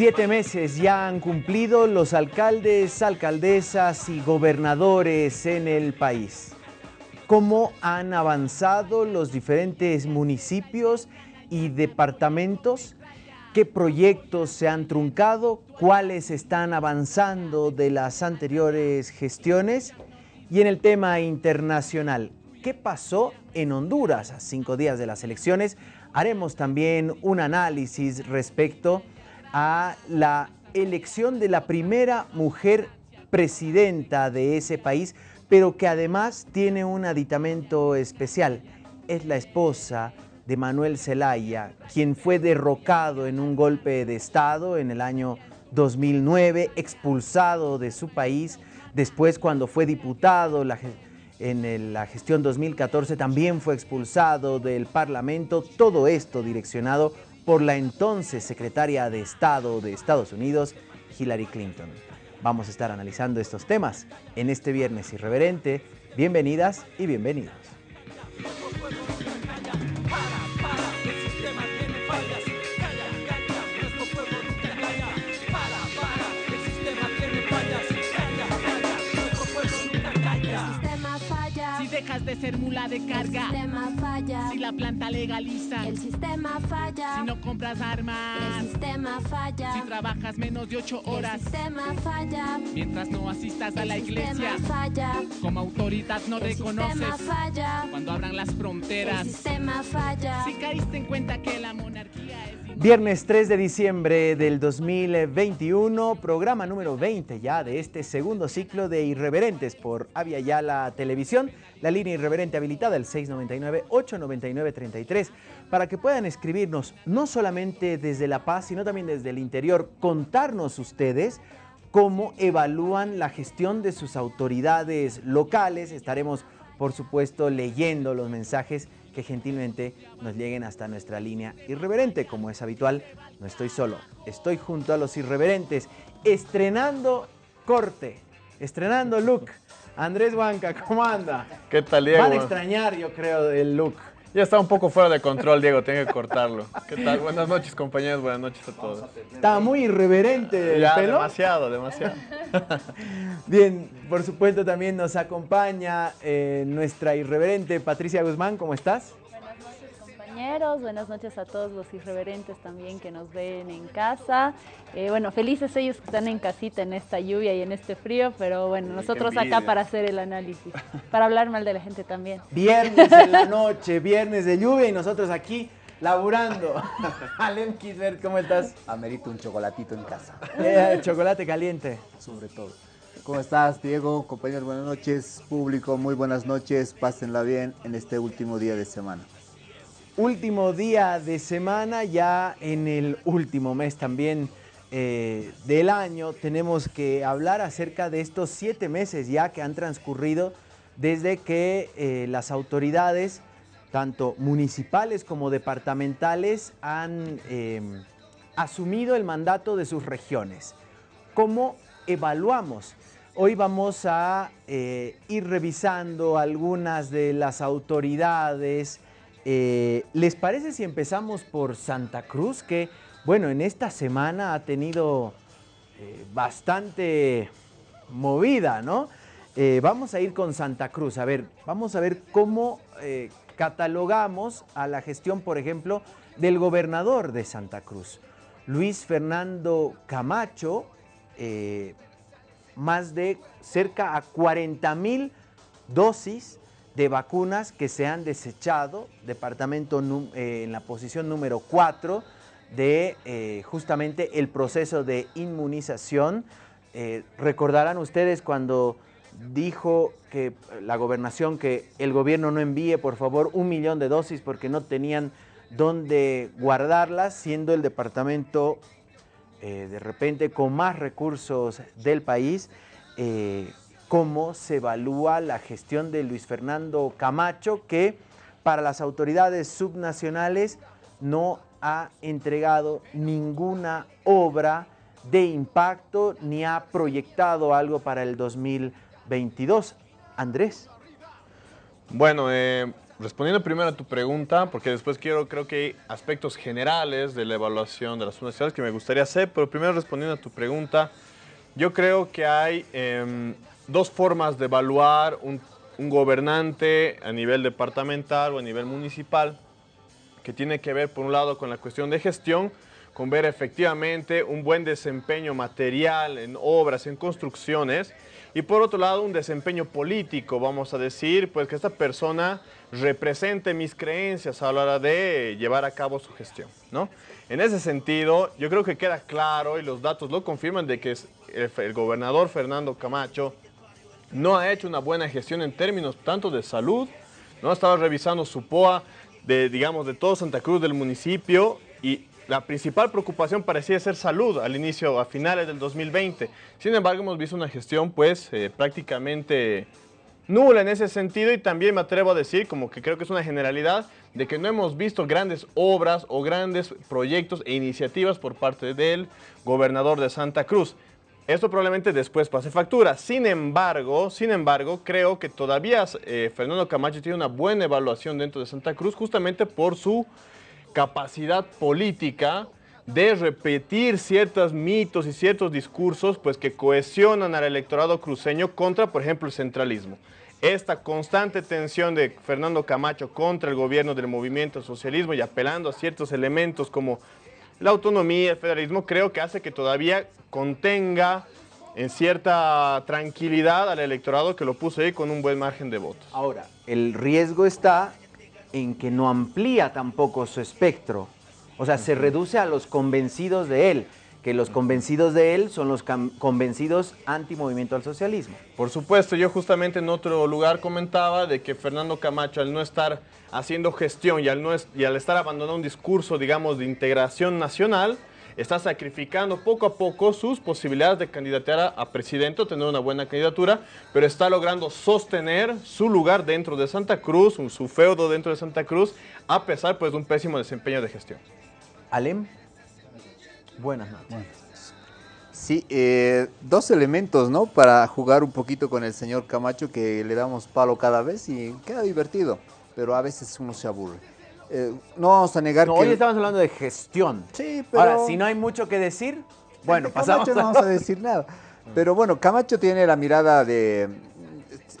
Siete meses ya han cumplido los alcaldes, alcaldesas y gobernadores en el país. ¿Cómo han avanzado los diferentes municipios y departamentos? ¿Qué proyectos se han truncado? ¿Cuáles están avanzando de las anteriores gestiones? Y en el tema internacional, ¿qué pasó en Honduras a cinco días de las elecciones? Haremos también un análisis respecto la elección de la primera mujer presidenta de ese país, pero que además tiene un aditamento especial. Es la esposa de Manuel Zelaya, quien fue derrocado en un golpe de Estado en el año 2009, expulsado de su país. Después, cuando fue diputado en la gestión 2014, también fue expulsado del Parlamento. Todo esto direccionado la entonces secretaria de Estado de Estados Unidos, Hillary Clinton. Vamos a estar analizando estos temas en este Viernes Irreverente. Bienvenidas y bienvenidos. Dejas de ser mula de carga. El sistema falla. Si la planta legaliza. El sistema falla. Si no compras armas. El sistema falla. Si trabajas menos de ocho horas. El sistema falla. Mientras no asistas a la iglesia. El sistema falla. Como autoridad no El reconoces. sistema falla. Cuando abran las fronteras. El sistema falla. Si caíste en cuenta que la. Viernes 3 de diciembre del 2021, programa número 20 ya de este segundo ciclo de Irreverentes por Avia Yala Televisión, la línea irreverente habilitada el 699-899-33, para que puedan escribirnos no solamente desde La Paz, sino también desde el interior, contarnos ustedes cómo evalúan la gestión de sus autoridades locales. Estaremos, por supuesto, leyendo los mensajes que gentilmente nos lleguen hasta nuestra línea irreverente. Como es habitual, no estoy solo, estoy junto a los irreverentes, estrenando corte, estrenando look. Andrés Huanca, ¿cómo anda? ¿Qué tal, Diego? Van a extrañar, yo creo, el look. Ya está un poco fuera de control, Diego, tengo que cortarlo. ¿Qué tal? Buenas noches, compañeros, buenas noches a todos. Está muy irreverente el Ya, pelo. demasiado, demasiado. Bien, por supuesto también nos acompaña eh, nuestra irreverente Patricia Guzmán, ¿cómo estás? Buenas noches compañeros, buenas noches a todos los irreverentes también que nos ven en casa. Eh, bueno, felices ellos que están en casita en esta lluvia y en este frío, pero bueno, nosotros acá para hacer el análisis, para hablar mal de la gente también. Viernes en la noche, viernes de lluvia y nosotros aquí laburando. Alem Kisbert, ¿cómo estás? Amerito un chocolatito en casa, Eh, chocolate caliente. sobre todo. ¿Cómo estás, Diego? Compañeros, buenas noches. Público, muy buenas noches. Pásenla bien en este último día de semana. Último día de semana, ya en el último mes también eh, del año, tenemos que hablar acerca de estos siete meses ya que han transcurrido desde que eh, las autoridades, tanto municipales como departamentales, han eh, asumido el mandato de sus regiones. ¿Cómo evaluamos? Hoy vamos a eh, ir revisando algunas de las autoridades. Eh, ¿Les parece si empezamos por Santa Cruz? Que, bueno, en esta semana ha tenido eh, bastante movida, ¿no? Eh, vamos a ir con Santa Cruz. A ver, vamos a ver cómo catalogamos a la gestión, por ejemplo, del gobernador de Santa Cruz, Luis Fernando Camacho, más de cerca a 40 mil dosis de vacunas que se han desechado, departamento eh, en la posición número 4 de eh, justamente el proceso de inmunización. Eh, recordarán ustedes cuando dijo que la gobernación que el gobierno no envíe por favor un millón de dosis porque no tenían dónde guardarlas, siendo el departamento de repente con más recursos del país, cómo se evalúa la gestión de Luis Fernando Camacho, que para las autoridades subnacionales no ha entregado ninguna obra de impacto ni ha proyectado algo para el 2022. Andrés. Bueno, eh, respondiendo primero a tu pregunta, porque después quiero, creo que hay aspectos generales de la evaluación de las universidades que me gustaría hacer, pero primero respondiendo a tu pregunta, yo creo que hay em, dos formas de evaluar un, un gobernante a nivel departamental o a nivel municipal, que tiene que ver, por un lado, con la cuestión de gestión, con ver efectivamente un buen desempeño material en obras, en construcciones, y por otro lado un desempeño político, vamos a decir, pues que esta persona represente mis creencias a la hora de llevar a cabo su gestión, ¿no? En ese sentido, yo creo que queda claro y los datos lo confirman de que el gobernador Fernando Camacho no ha hecho una buena gestión en términos tanto de salud, no estaba revisando su POA de, digamos, de todo Santa Cruz del municipio y la principal preocupación parecía ser salud al inicio, a finales del 2020. Sin embargo, hemos visto una gestión pues eh, prácticamente nula en ese sentido y también me atrevo a decir, como que creo que es una generalidad, de que no hemos visto grandes obras o grandes proyectos e iniciativas por parte del gobernador de Santa Cruz. Esto probablemente después pase factura. Sin embargo, sin embargo, creo que todavía eh, Fernando Camacho tiene una buena evaluación dentro de Santa Cruz justamente por su capacidad política de repetir ciertos mitos y ciertos discursos pues que cohesionan al electorado cruceño contra, por ejemplo, el centralismo. Esta constante tensión de Fernando Camacho contra el gobierno del movimiento socialismo y apelando a ciertos elementos como la autonomía, el federalismo, creo que hace que todavía contenga en cierta tranquilidad al electorado que lo puso ahí con un buen margen de votos. Ahora, el riesgo está en que no amplía tampoco su espectro. O sea, se reduce a los convencidos de él, que los convencidos de él son los convencidos anti-movimiento al socialismo. Por supuesto, yo justamente en otro lugar comentaba de que Fernando Camacho al no estar haciendo gestión y al, no es- y al estar abandonando un discurso, digamos, de integración nacional, está sacrificando poco a poco sus posibilidades de candidatear a, a presidente o tener una buena candidatura, pero está logrando sostener su lugar dentro de Santa Cruz, un- su feudo dentro de Santa Cruz, a pesar pues, de un pésimo desempeño de gestión. Alem, buenas noches. Sí, eh, dos elementos, ¿no? Para jugar un poquito con el señor Camacho, que le damos palo cada vez y queda divertido, pero a veces uno se aburre. Eh, no vamos a negar No, que... hoy estamos hablando de gestión. Sí, pero... Ahora, si no hay mucho que decir, bueno, pasamos Camacho no vamos a decir nada. Pero bueno, Camacho tiene la mirada de...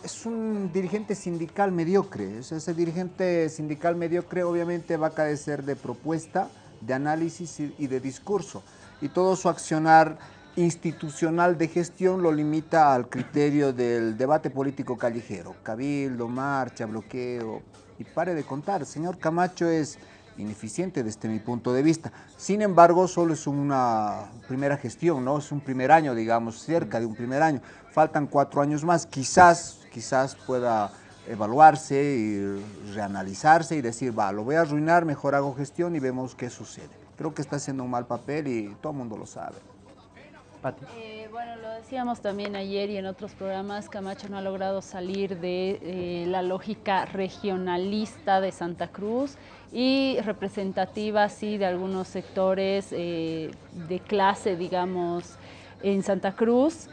Es un dirigente sindical mediocre. Ese dirigente sindical mediocre obviamente va a carecer de propuesta, de análisis y, de discurso. Y todo su accionar institucional de gestión lo limita al criterio del debate político callejero. Cabildo, marcha, bloqueo. Y pare de contar. Señor Camacho es ineficiente desde mi punto de vista. Sin embargo, solo es una primera gestión, ¿no? Es un primer año, digamos, cerca de un primer año. Faltan cuatro años más. Quizás, quizás pueda evaluarse y reanalizarse y decir, va, lo voy a arruinar, mejor hago gestión y vemos qué sucede. Creo que está haciendo un mal papel y todo el mundo lo sabe. Pati. Eh, bueno, lo decíamos también ayer y en otros programas, Camacho no ha logrado salir de eh, la lógica regionalista de Santa Cruz y representativa, sí, de algunos sectores eh, de clase, digamos, en Santa Cruz.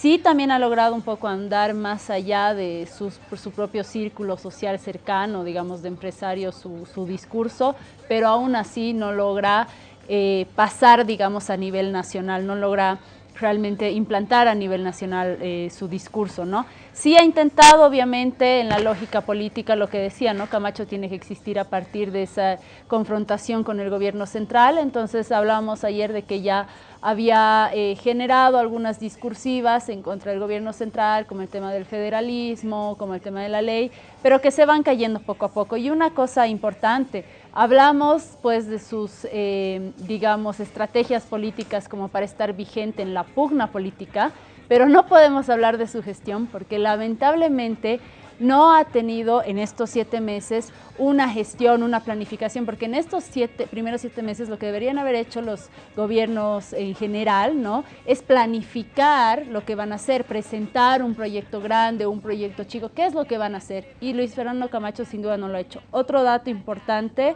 Sí, también ha logrado un poco andar más allá de su propio círculo social cercano, digamos, de empresarios, su, su discurso, pero aún así no logra eh, pasar, digamos, a nivel nacional, no logra realmente implantar a nivel nacional eh, su discurso, ¿no? Sí ha intentado, obviamente, en la lógica política, lo que decía, ¿no? Camacho tiene que existir a partir de esa confrontación con el gobierno central, entonces hablábamos ayer de que ya había eh, generado algunas discursivas en contra del gobierno central, como el tema del federalismo, como el tema de la ley, pero que se van cayendo poco a poco. Y una cosa importante, hablamos pues de sus, eh, digamos, estrategias políticas como para estar vigente en la pugna política, pero no podemos hablar de su gestión porque lamentablemente no ha tenido en estos siete meses una gestión, una planificación, porque en estos siete, primeros siete meses lo que deberían haber hecho los gobiernos en general, ¿no? Es planificar lo que van a hacer, presentar un proyecto grande, un proyecto chico, qué es lo que van a hacer. Y Luis Fernando Camacho sin duda no lo ha hecho. Otro dato importante,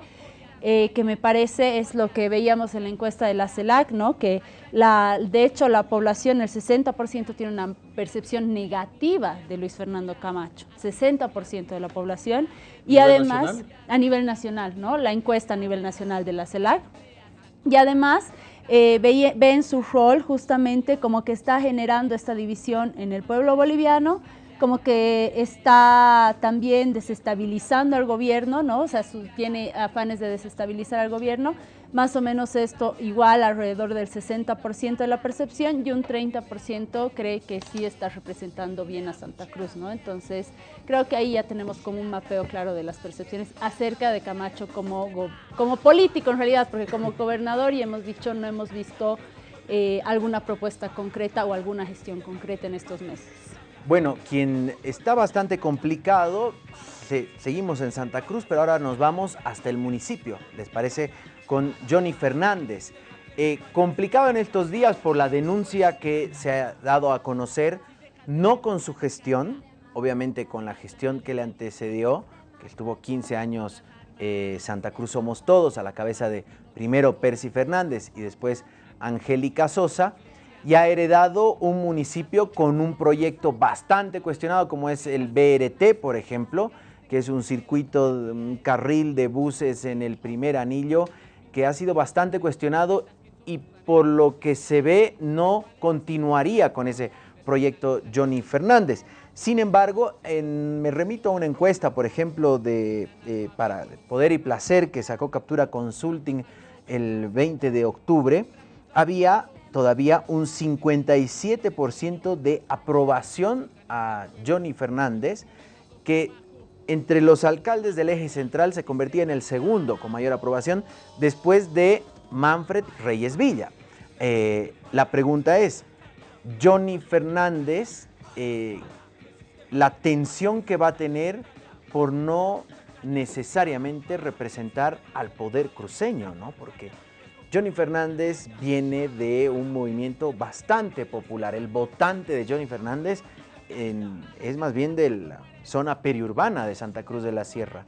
eh, que me parece es lo que veíamos en la encuesta de la CELAC, ¿no? que la, de hecho la población, el 60% tiene una percepción negativa de Luis Fernando Camacho, 60% de la población, y ¿A nivel además nacional? a nivel nacional, ¿no? la encuesta a nivel nacional de la CELAC, y además eh, ve, ve en su rol justamente como que está generando esta división en el pueblo boliviano, como que está también desestabilizando al gobierno, ¿no? O sea, su- tiene afanes de desestabilizar al gobierno. Más o menos esto igual alrededor del 60% de la percepción y un 30% cree que sí está representando bien a Santa Cruz, ¿no? Entonces, creo que ahí ya tenemos como un mapeo claro de las percepciones acerca de Camacho como, como político en realidad, porque como gobernador, y hemos dicho, no hemos visto eh, alguna propuesta concreta o alguna gestión concreta en estos meses. Bueno, quien está bastante complicado, se- seguimos en Santa Cruz, pero ahora nos vamos hasta el municipio, ¿les parece? Con Johnny Fernández. Eh, complicado en estos días por la denuncia que se ha dado a conocer, no con su gestión, obviamente con la gestión que le antecedió, que estuvo 15 años eh, Santa Cruz Somos Todos, a la cabeza de primero Percy Fernández y después Angélica Sosa, y ha heredado un municipio con un proyecto bastante cuestionado como es el BRT, por ejemplo, que es un circuito, un carril de buses en el primer anillo, que ha sido bastante cuestionado y por lo que se ve no continuaría con ese proyecto Johnny Fernández. Sin embargo, me remito a una encuesta, por ejemplo, de, eh, para Poder y Placer, que sacó Captura Consulting el 20 de octubre, había todavía un 57% de aprobación a Johnny Fernández, que entre los alcaldes del eje central se convertía en el segundo con mayor aprobación después de Manfred Reyes Villa. Eh, la pregunta es, Johnny Fernández, eh, la tensión que va a tener por no necesariamente representar al poder cruceño, ¿no? Porque Johnny Fernández viene de un movimiento bastante popular. El votante de Johnny Fernández es más bien de la zona periurbana de Santa Cruz de la Sierra.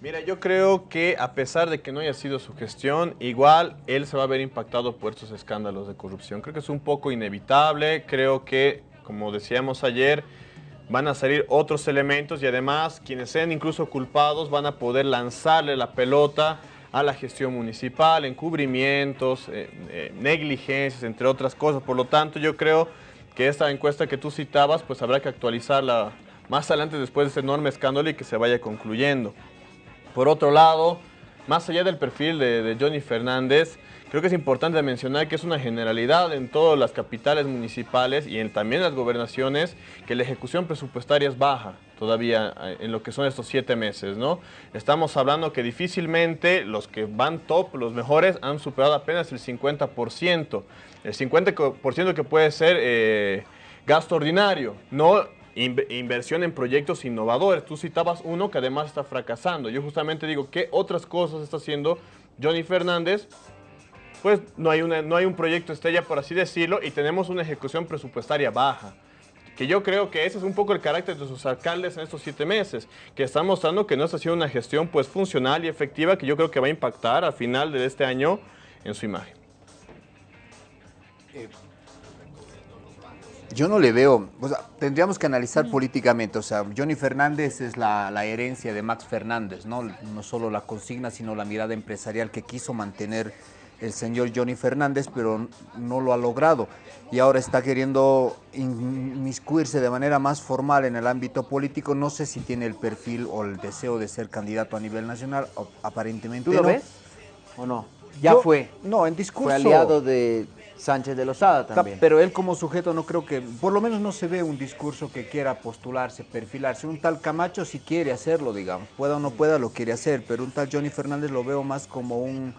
Mira, yo creo que a pesar de que no haya sido su gestión, igual él se va a ver impactado por estos escándalos de corrupción. Creo que es un poco inevitable, creo que, como decíamos ayer, van a salir otros elementos y además quienes sean incluso culpados van a poder lanzarle la pelota a la gestión municipal, encubrimientos, eh, eh, negligencias, entre otras cosas. Por lo tanto, yo creo que esta encuesta que tú citabas, pues habrá que actualizarla más adelante después de ese enorme escándalo y que se vaya concluyendo. Por otro lado, más allá del perfil de, Johnny Fernández, creo que es importante mencionar que es una generalidad en todas las capitales municipales y en, también en las gobernaciones que la ejecución presupuestaria es baja todavía eh, en lo que son estos siete meses, ¿no? Estamos hablando que difícilmente los que van top, los mejores, han superado apenas el 50%. El 50% que puede ser eh, gasto ordinario, no inv- inversión en proyectos innovadores. Tú citabas uno que además está fracasando. Yo justamente digo, ¿qué otras cosas está haciendo Johnny Fernández? Pues no hay, una, no hay un proyecto estrella, por así decirlo, y tenemos una ejecución presupuestaria baja. Que yo creo que ese es un poco el carácter de sus alcaldes en estos siete meses, que están mostrando que no está haciendo una gestión pues funcional y efectiva que yo creo que va a impactar al final de este año en su imagen. Yo no le veo, o sea, tendríamos que analizar políticamente, o sea, Johnny Fernández es la, la herencia de Max Fernández, ¿no? No solo la consigna, sino la mirada empresarial que quiso mantener el señor Johnny Fernández, pero no lo ha logrado. Y ahora está queriendo inmiscuirse de manera más formal en el ámbito político. No sé si tiene el perfil o el deseo de ser candidato a nivel nacional, aparentemente ¿Tú lo no. ves o no? Ya Yo- fue. No, en discurso. Fue aliado de Sánchez de Lozada Ta- también. Pero él como sujeto no creo que, por lo menos no se ve un discurso que quiera postularse, perfilarse. Un tal Camacho si quiere hacerlo, digamos, pueda o no pueda, lo quiere hacer, pero un tal Johnny Fernández lo veo más como un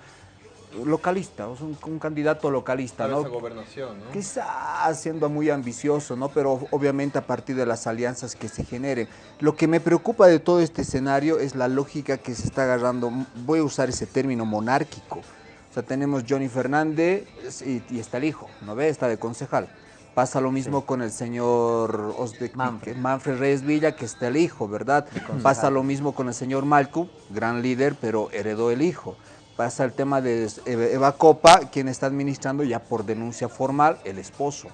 localista, o sea, un, un candidato localista, ¿no? gobernación, ¿no? Quizás siendo muy ambicioso, ¿no? Pero obviamente a partir de las alianzas que se generen. Lo que me preocupa de todo este escenario es la lógica que se está agarrando, voy a usar ese término monárquico. O sea, tenemos Johnny Fernández y, y está el hijo, ¿no ve? Está de concejal. Pasa lo mismo con el señor Osbeck- Manfred Reyes Villa, que está el hijo, ¿verdad? Pasa lo mismo con el señor Malcu, gran líder, pero heredó el hijo. Pasa el tema de Eva Copa, quien está administrando ya por denuncia formal, el esposo.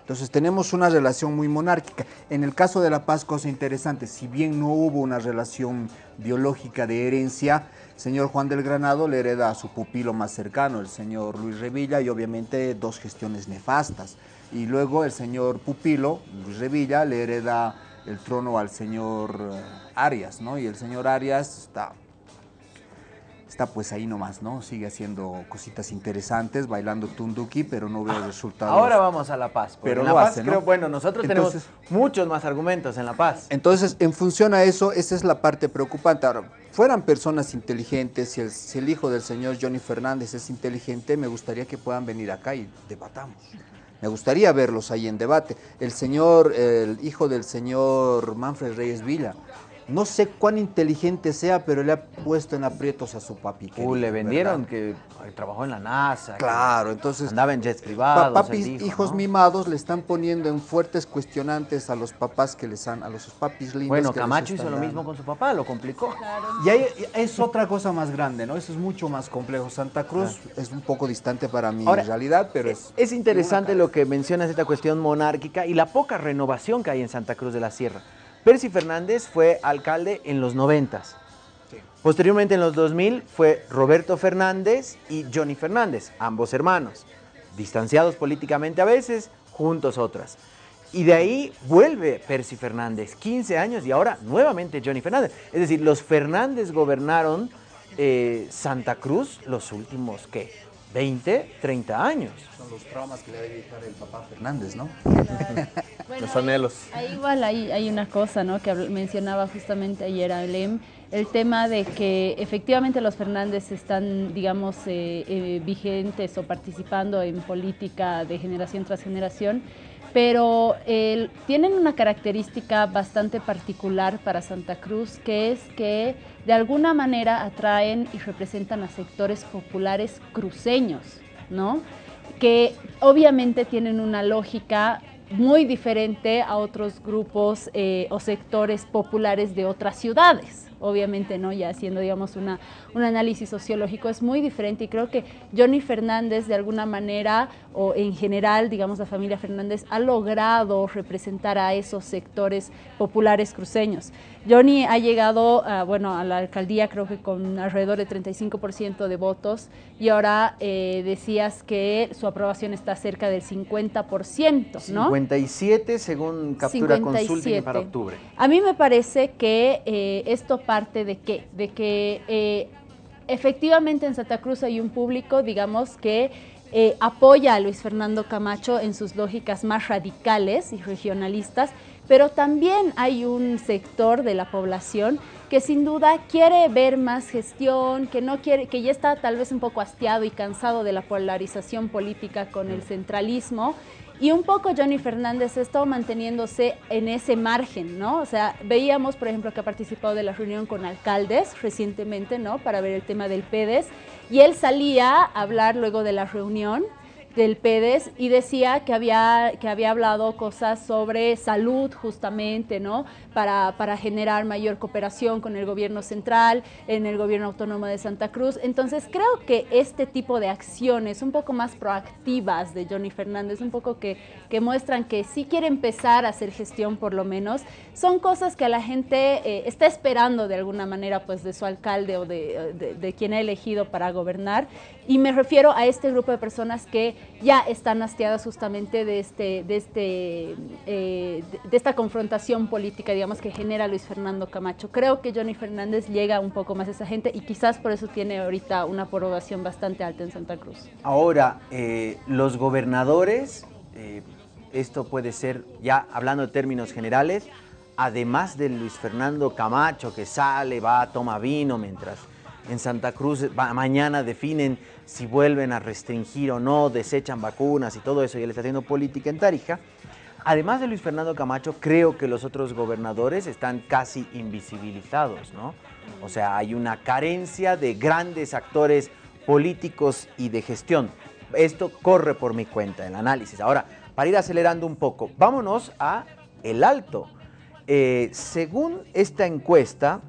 Entonces tenemos una relación muy monárquica. En el caso de La Paz, cosa interesante, si bien no hubo una relación biológica de herencia, señor Juan del Granado le hereda a su pupilo más cercano, el señor Luis Revilla, y obviamente dos gestiones nefastas. Y luego el señor pupilo, Luis Revilla, le hereda el trono al señor eh, Arias, ¿no? Y el señor Arias está está pues ahí nomás, ¿no? Sigue haciendo cositas interesantes, bailando tunduki, pero no veo resultados. Ahora vamos a La Paz. Pero en La Paz hace, ¿no? creo, bueno, nosotros Entonces- tenemos muchos más argumentos en La Paz. Entonces, en función a eso, esa es la parte preocupante. Ahora, fueran personas inteligentes, si el, si el hijo del señor Johnny Fernández es inteligente, me gustaría que puedan venir acá y debatamos. Me gustaría verlos ahí en debate. El señor, el hijo del señor Manfred Reyes Villa, no sé cuán inteligente sea, pero le ha puesto en aprietos a su papi. Uh, querido, le vendieron ¿verdad? que eh, trabajó en la NASA. Claro, entonces Andaba en jets privados. papis, dijo, hijos ¿no? mimados le están poniendo en fuertes cuestionantes a los papás que les han, a los papis lindos. Bueno, que Camacho hizo lo dando. mismo con su papá, lo complicó. Y ahí es otra cosa más grande, ¿no? Eso es mucho más complejo. Santa Cruz es un poco distante para mi Ahora, realidad, pero es... Es interesante lo que mencionas, esta cuestión monárquica y la poca renovación que hay en Santa Cruz de la Sierra. Percy Fernández fue alcalde en los noventas. Posteriormente, en los 2000, fue Roberto Fernández y Johnny Fernández, ambos hermanos, distanciados políticamente a veces, juntos otras. Y de ahí vuelve Percy Fernández, 15 años, y ahora nuevamente Johnny Fernández. Es decir, los Fernández gobernaron eh, Santa Cruz los últimos, ¿qué? 20, 30 años. Son los traumas que le debe dejar el papá Fernández, ¿no? Bueno, Los anhelos. Ahí igual hay, hay una cosa ¿no? que mencionaba justamente ayer Alem, el tema de que efectivamente los Fernández están, digamos, eh, eh, vigentes o participando en política de generación tras generación, pero tienen una característica bastante particular para Santa Cruz, que es que de alguna manera atraen y representan a sectores populares cruceños, ¿no? que obviamente tienen una lógica muy diferente a otros grupos eh, o sectores populares de otras ciudades. Obviamente, ¿no? Ya haciendo, digamos, una, un análisis sociológico es muy diferente y creo que Johnny Fernández, de alguna manera, o en general, digamos, la familia Fernández, ha logrado representar a esos sectores populares cruceños. Johnny ha llegado, a, bueno, a la alcaldía creo que con alrededor de 35% de votos y ahora eh, decías que su aprobación está cerca del 50%, ¿no? 57 según captura consulting 57. para octubre. A mí me parece que eh, esto parte de qué? De que eh, efectivamente en Santa Cruz hay un público, digamos, que eh, apoya a Luis Fernando Camacho en sus lógicas más radicales y regionalistas, pero también hay un sector de la población que sin duda quiere ver más gestión, que no quiere, que ya está tal vez un poco hastiado y cansado de la polarización política con el centralismo. Y un poco Johnny Fernández ha estado manteniéndose en ese margen, ¿no? O sea, veíamos, por ejemplo, que ha participado de la reunión con alcaldes recientemente, ¿no? Para ver el tema del PEDES. Y él salía a hablar luego de la reunión del PEDES y decía que había, que había hablado cosas sobre salud justamente, ¿no? Para, para generar mayor cooperación con el gobierno central, en el gobierno autónomo de Santa Cruz. Entonces creo que este tipo de acciones un poco más proactivas de Johnny Fernández, un poco que, que muestran que sí quiere empezar a hacer gestión por lo menos, son cosas que la gente eh, está esperando de alguna manera pues de su alcalde o de, de, de quien ha elegido para gobernar. Y me refiero a este grupo de personas que ya están hastiadas justamente de, este, de, este, eh, de, esta confrontación política, digamos, que genera Luis Fernando Camacho. Creo que Johnny Fernández llega un poco más a esa gente y quizás por eso tiene ahorita una aprobación bastante alta en Santa Cruz. Ahora, eh, los gobernadores, eh, esto puede ser, ya hablando de términos generales, además de Luis Fernando Camacho que sale, va, toma vino, mientras en Santa Cruz mañana definen si vuelven a restringir o no, desechan vacunas y todo eso, y él está haciendo política en Tarija. Además de Luis Fernando Camacho, creo que los otros gobernadores están casi invisibilizados, ¿no? O sea, hay una carencia de grandes actores políticos y de gestión. Esto corre por mi cuenta, el análisis. Ahora, para ir acelerando un poco, vámonos a El Alto. Eh, según esta encuesta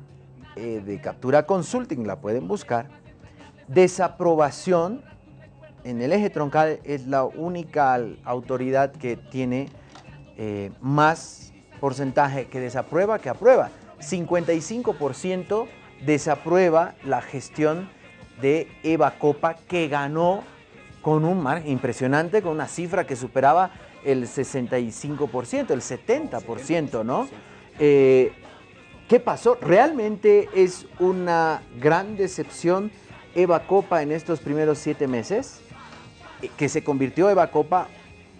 eh, de Captura Consulting, la pueden buscar, desaprobación en el eje troncal es la única autoridad que tiene eh, más porcentaje que desaprueba que aprueba. 55% desaprueba la gestión de Eva Copa que ganó con un margen impresionante, con una cifra que superaba el 65%, el 70%, ¿no? Eh, ¿Qué pasó? ¿Realmente es una gran decepción Eva Copa en estos primeros siete meses? Eh, que se convirtió Eva Copa,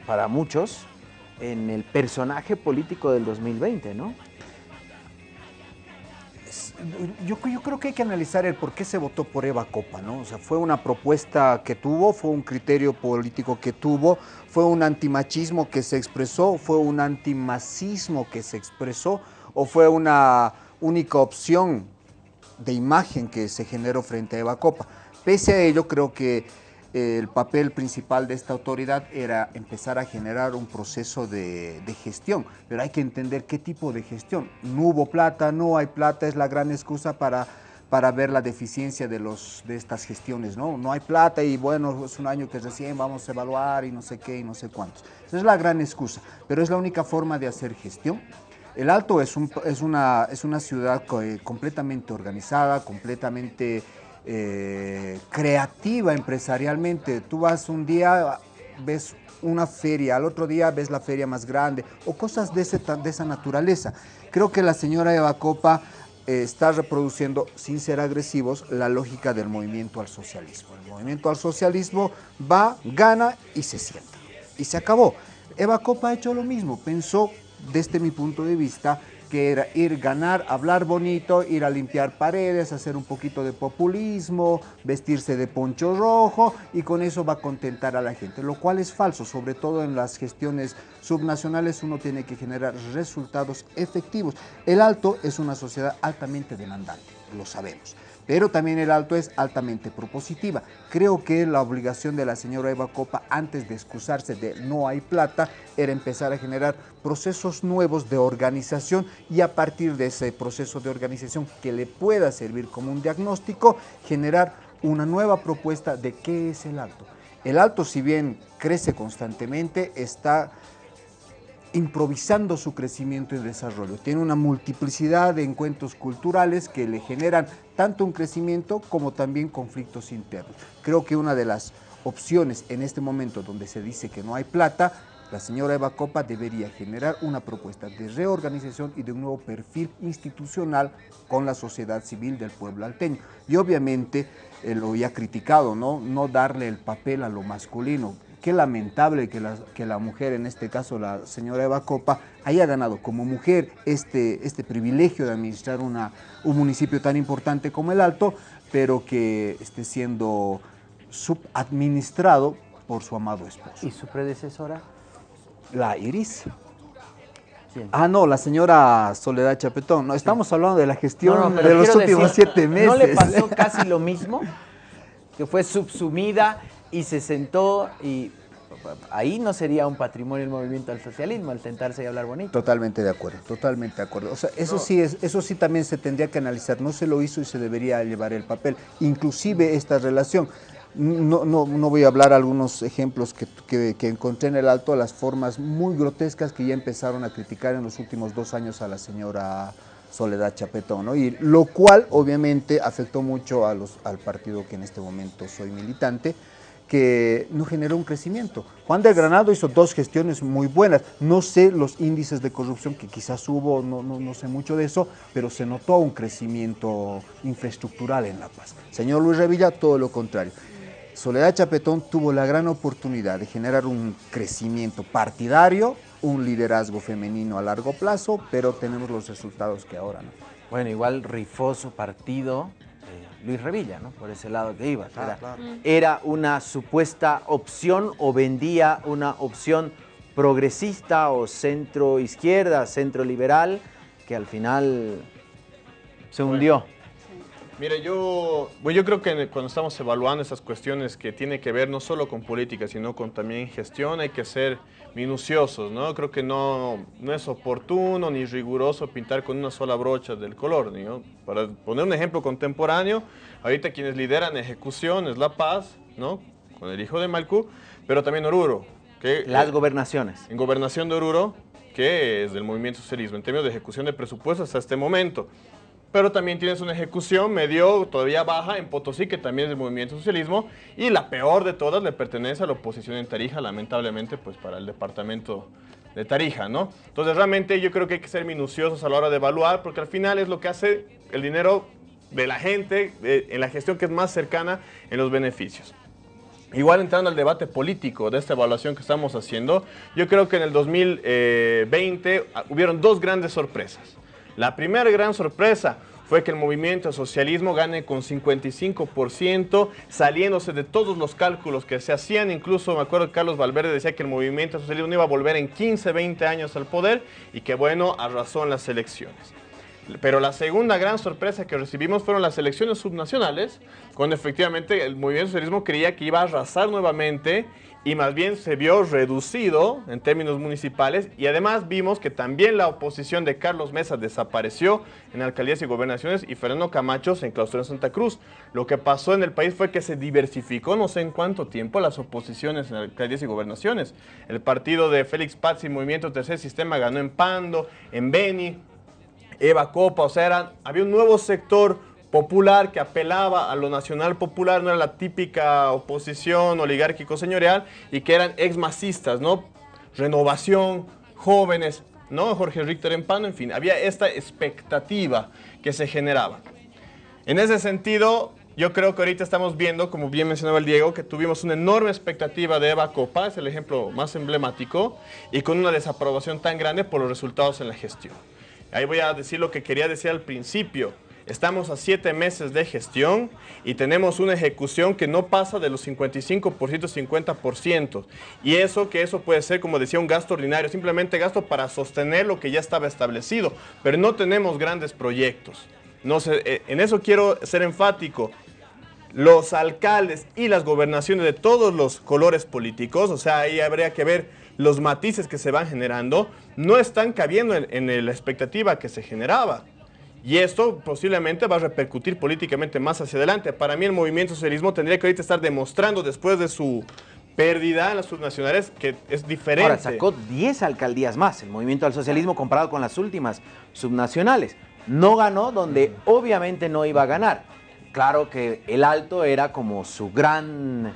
para muchos, en el personaje político del 2020, ¿no? Yo, creo que hay que analizar el por qué se votó por Eva Copa, ¿no? O sea, fue una propuesta que tuvo, fue un criterio político que tuvo, fue un antimachismo que se expresó, fue un antimacismo que se expresó, o fue una única opción de imagen que se generó frente a Eva Copa. Pese a ello, creo que el papel principal de esta autoridad era empezar a generar un proceso de, gestión, pero hay que entender qué tipo de gestión. No hubo plata, no hay plata, es la gran excusa para, para ver la deficiencia de, los, de estas gestiones, ¿no? No hay plata y bueno, es un año que recién vamos a evaluar y no sé qué y no sé cuántos. Esa es la gran excusa, pero es la única forma de hacer gestión. El Alto es, un, es, una, ciudad eh, completamente organizada, completamente eh, creativa empresarialmente. Tú vas un día, ves una feria, al otro día ves la feria más grande o cosas de, de esa naturaleza. Creo que la señora Eva Copa eh, está reproduciendo, sin ser agresivos, la lógica del movimiento al socialismo. El movimiento al socialismo va, gana y se sienta. Y se acabó. Eva Copa ha hecho lo mismo, pensó desde mi punto de vista que era ir, ganar, hablar bonito, ir a limpiar paredes, hacer un poquito de populismo, vestirse de poncho rojo y con eso va a contentar a la gente, lo cual es falso, sobre todo en las gestiones subnacionales uno tiene que generar resultados efectivos. El Alto es una sociedad altamente demandante, lo sabemos pero también el alto es altamente propositiva. Creo que la obligación de la señora Eva Copa antes de excusarse de no hay plata era empezar a generar procesos nuevos de organización y a partir de ese proceso de organización que le pueda servir como un diagnóstico, generar una nueva propuesta de qué es el alto. El alto, si bien crece constantemente, está improvisando su crecimiento y desarrollo. Tiene una multiplicidad de encuentros culturales que le generan tanto un crecimiento como también conflictos internos. Creo que una de las opciones en este momento donde se dice que no hay plata, la señora Eva Copa debería generar una propuesta de reorganización y de un nuevo perfil institucional con la sociedad civil del pueblo alteño. Y obviamente, eh, lo había criticado, ¿no? no darle el papel a lo masculino qué lamentable que la, que la mujer, en este caso la señora Eva Copa, haya ganado como mujer este, este privilegio de administrar una, un municipio tan importante como el Alto, pero que esté siendo subadministrado por su amado esposo. ¿Y su predecesora? La Iris. Ah, no, la señora Soledad Chapetón. No, estamos hablando de la gestión de los últimos siete meses. ¿No le pasó casi lo mismo? Que fue subsumida y se sentó y ahí no sería un patrimonio el movimiento al socialismo, al sentarse y hablar bonito. Totalmente de acuerdo, totalmente de acuerdo. O sea, eso sí es, eso sí también se tendría que analizar, no se lo hizo y se debería llevar el papel. Inclusive esta relación, no, no, no voy a hablar algunos ejemplos que, que, que, encontré en el alto, las formas muy grotescas que ya empezaron a criticar en los últimos dos años a la señora Soledad Chapetón, ¿no? y lo cual obviamente afectó mucho a los, al partido que en este momento soy militante, que no generó un crecimiento. Juan del Granado hizo dos gestiones muy buenas. No sé los índices de corrupción que quizás hubo, no, no, no, sé mucho de eso, pero se notó un crecimiento infraestructural en La Paz. Señor Luis Revilla, todo lo contrario. Soledad Chapetón tuvo la gran oportunidad de generar un crecimiento partidario, un liderazgo femenino a largo plazo, pero tenemos los resultados que ahora no. Bueno, igual rifó su partido, Luis Revilla, ¿no? Por ese lado que iba. Era, era una supuesta opción o vendía una opción progresista o centro izquierda, centro liberal, que al final se hundió. Mire, yo, bueno, yo creo que cuando estamos evaluando esas cuestiones que tiene que ver no solo con política, sino con también gestión, hay que ser minuciosos, ¿no? Creo que no, no es oportuno ni riguroso pintar con una sola brocha del color, ¿no? Para poner un ejemplo contemporáneo, ahorita quienes lideran ejecución es La Paz, ¿no? Con el hijo de Malcú, pero también Oruro. Que, Las eh, gobernaciones. en gobernación de Oruro, que es del movimiento socialismo, en términos de ejecución de presupuestos hasta este momento. Pero también tienes una ejecución medio todavía baja en Potosí, que también es del movimiento socialismo, y la peor de todas le pertenece a la oposición en Tarija, lamentablemente, pues para el departamento de Tarija, ¿no? Entonces realmente yo creo que hay que ser minuciosos a la hora de evaluar, porque al final es lo que hace el dinero de la gente eh, en la gestión que es más cercana en los beneficios. Igual entrando al debate político de esta evaluación que estamos haciendo, yo creo que en el 2020 ah, hubieron dos grandes sorpresas. La primera gran sorpresa fue que el movimiento socialismo gane con 55%, saliéndose de todos los cálculos que se hacían. Incluso me acuerdo que Carlos Valverde decía que el movimiento socialismo no iba a volver en 15, 20 años al poder y que bueno, arrasó en las elecciones. Pero la segunda gran sorpresa que recibimos fueron las elecciones subnacionales, cuando efectivamente el movimiento socialismo creía que iba a arrasar nuevamente y más bien se vio reducido en términos municipales y además vimos que también la oposición de Carlos Mesa desapareció en alcaldías y gobernaciones y Fernando Camacho se enclaustró en Santa Cruz. Lo que pasó en el país fue que se diversificó no sé en cuánto tiempo las oposiciones en alcaldías y gobernaciones. El partido de Félix Paz y Movimiento Tercer Sistema ganó en Pando, en Beni, Eva Copa, o sea, había un nuevo sector popular que apelaba a lo nacional popular, no era la típica oposición oligárquico señorial y que eran ex-masistas, ¿no? Renovación, jóvenes, ¿no? Jorge Richter Empano, en fin, había esta expectativa que se generaba. En ese sentido, yo creo que ahorita estamos viendo, como bien mencionaba el Diego, que tuvimos una enorme expectativa de Eva Copa, es el ejemplo más emblemático, y con una desaprobación tan grande por los resultados en la gestión. Ahí voy a decir lo que quería decir al principio. Estamos a siete meses de gestión y tenemos una ejecución que no pasa de los 55%, 50%. Y eso que eso puede ser, como decía, un gasto ordinario, simplemente gasto para sostener lo que ya estaba establecido. Pero no tenemos grandes proyectos. No sé, eh, en eso quiero ser enfático. Los alcaldes y las gobernaciones de todos los colores políticos, o sea, ahí habría que ver los matices que se van generando, no están cabiendo en, en la expectativa que se generaba. Y esto posiblemente va a repercutir políticamente más hacia adelante. Para mí el movimiento socialismo tendría que ahorita estar demostrando después de su pérdida en las subnacionales que es diferente. Ahora, sacó 10 alcaldías más el movimiento al socialismo comparado con las últimas subnacionales. No ganó donde obviamente no iba a ganar. Claro que el Alto era como su gran...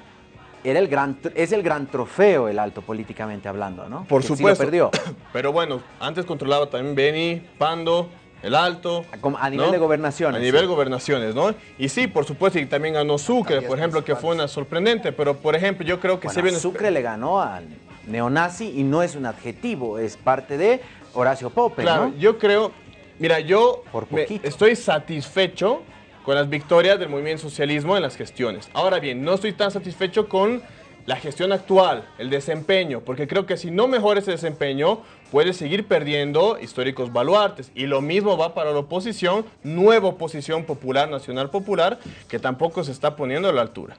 Era el gran, es el gran trofeo el Alto políticamente hablando, ¿no? Por Que sí lo supuesto. perdió. Pero bueno, antes controlaba también Beni, Pando, el Alto. A nivel de gobernaciones, A nivel sí. gobernaciones, ¿no? Y sí, por supuesto, y también ganó Sucre, por ejemplo, que fue una sorprendente. Pero, por ejemplo, yo creo que se Bueno, viene... Sucre le ganó al neonazi y no es un adjetivo, es parte de Horacio Pope, Claro, ¿no? yo creo, mira, yo Por estoy satisfecho con las victorias del movimiento socialismo en las gestiones. Ahora bien, no estoy tan satisfecho con la gestión actual, el desempeño, porque creo que si no mejora ese desempeño, puede seguir perdiendo históricos baluartes. Y lo mismo va para la oposición, nueva oposición popular, nacional popular, que tampoco se está poniendo a la altura.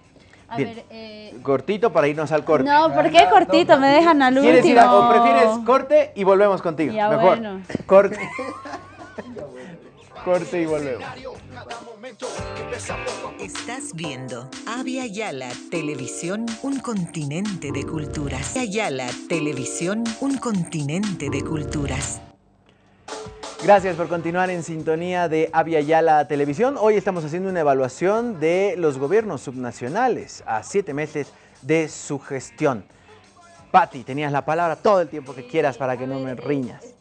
A Bien. ver, eh, Cortito para irnos al corte. no, ¿por qué cortito? Me dejan al ¿Quieres ir último. a- o prefieres corte y volvemos contigo? Ya, Mejor. bueno. Corte. corte y volvemos. Estás viendo Avia Yala Televisión, un continente de culturas. Avia Yala Televisión, un continente de culturas. Gracias por continuar en sintonía de Avia Yala Televisión. Hoy estamos haciendo una evaluación de los gobiernos subnacionales a siete meses de su gestión. Patti, tenías la palabra todo el tiempo que quieras para que no me riñas.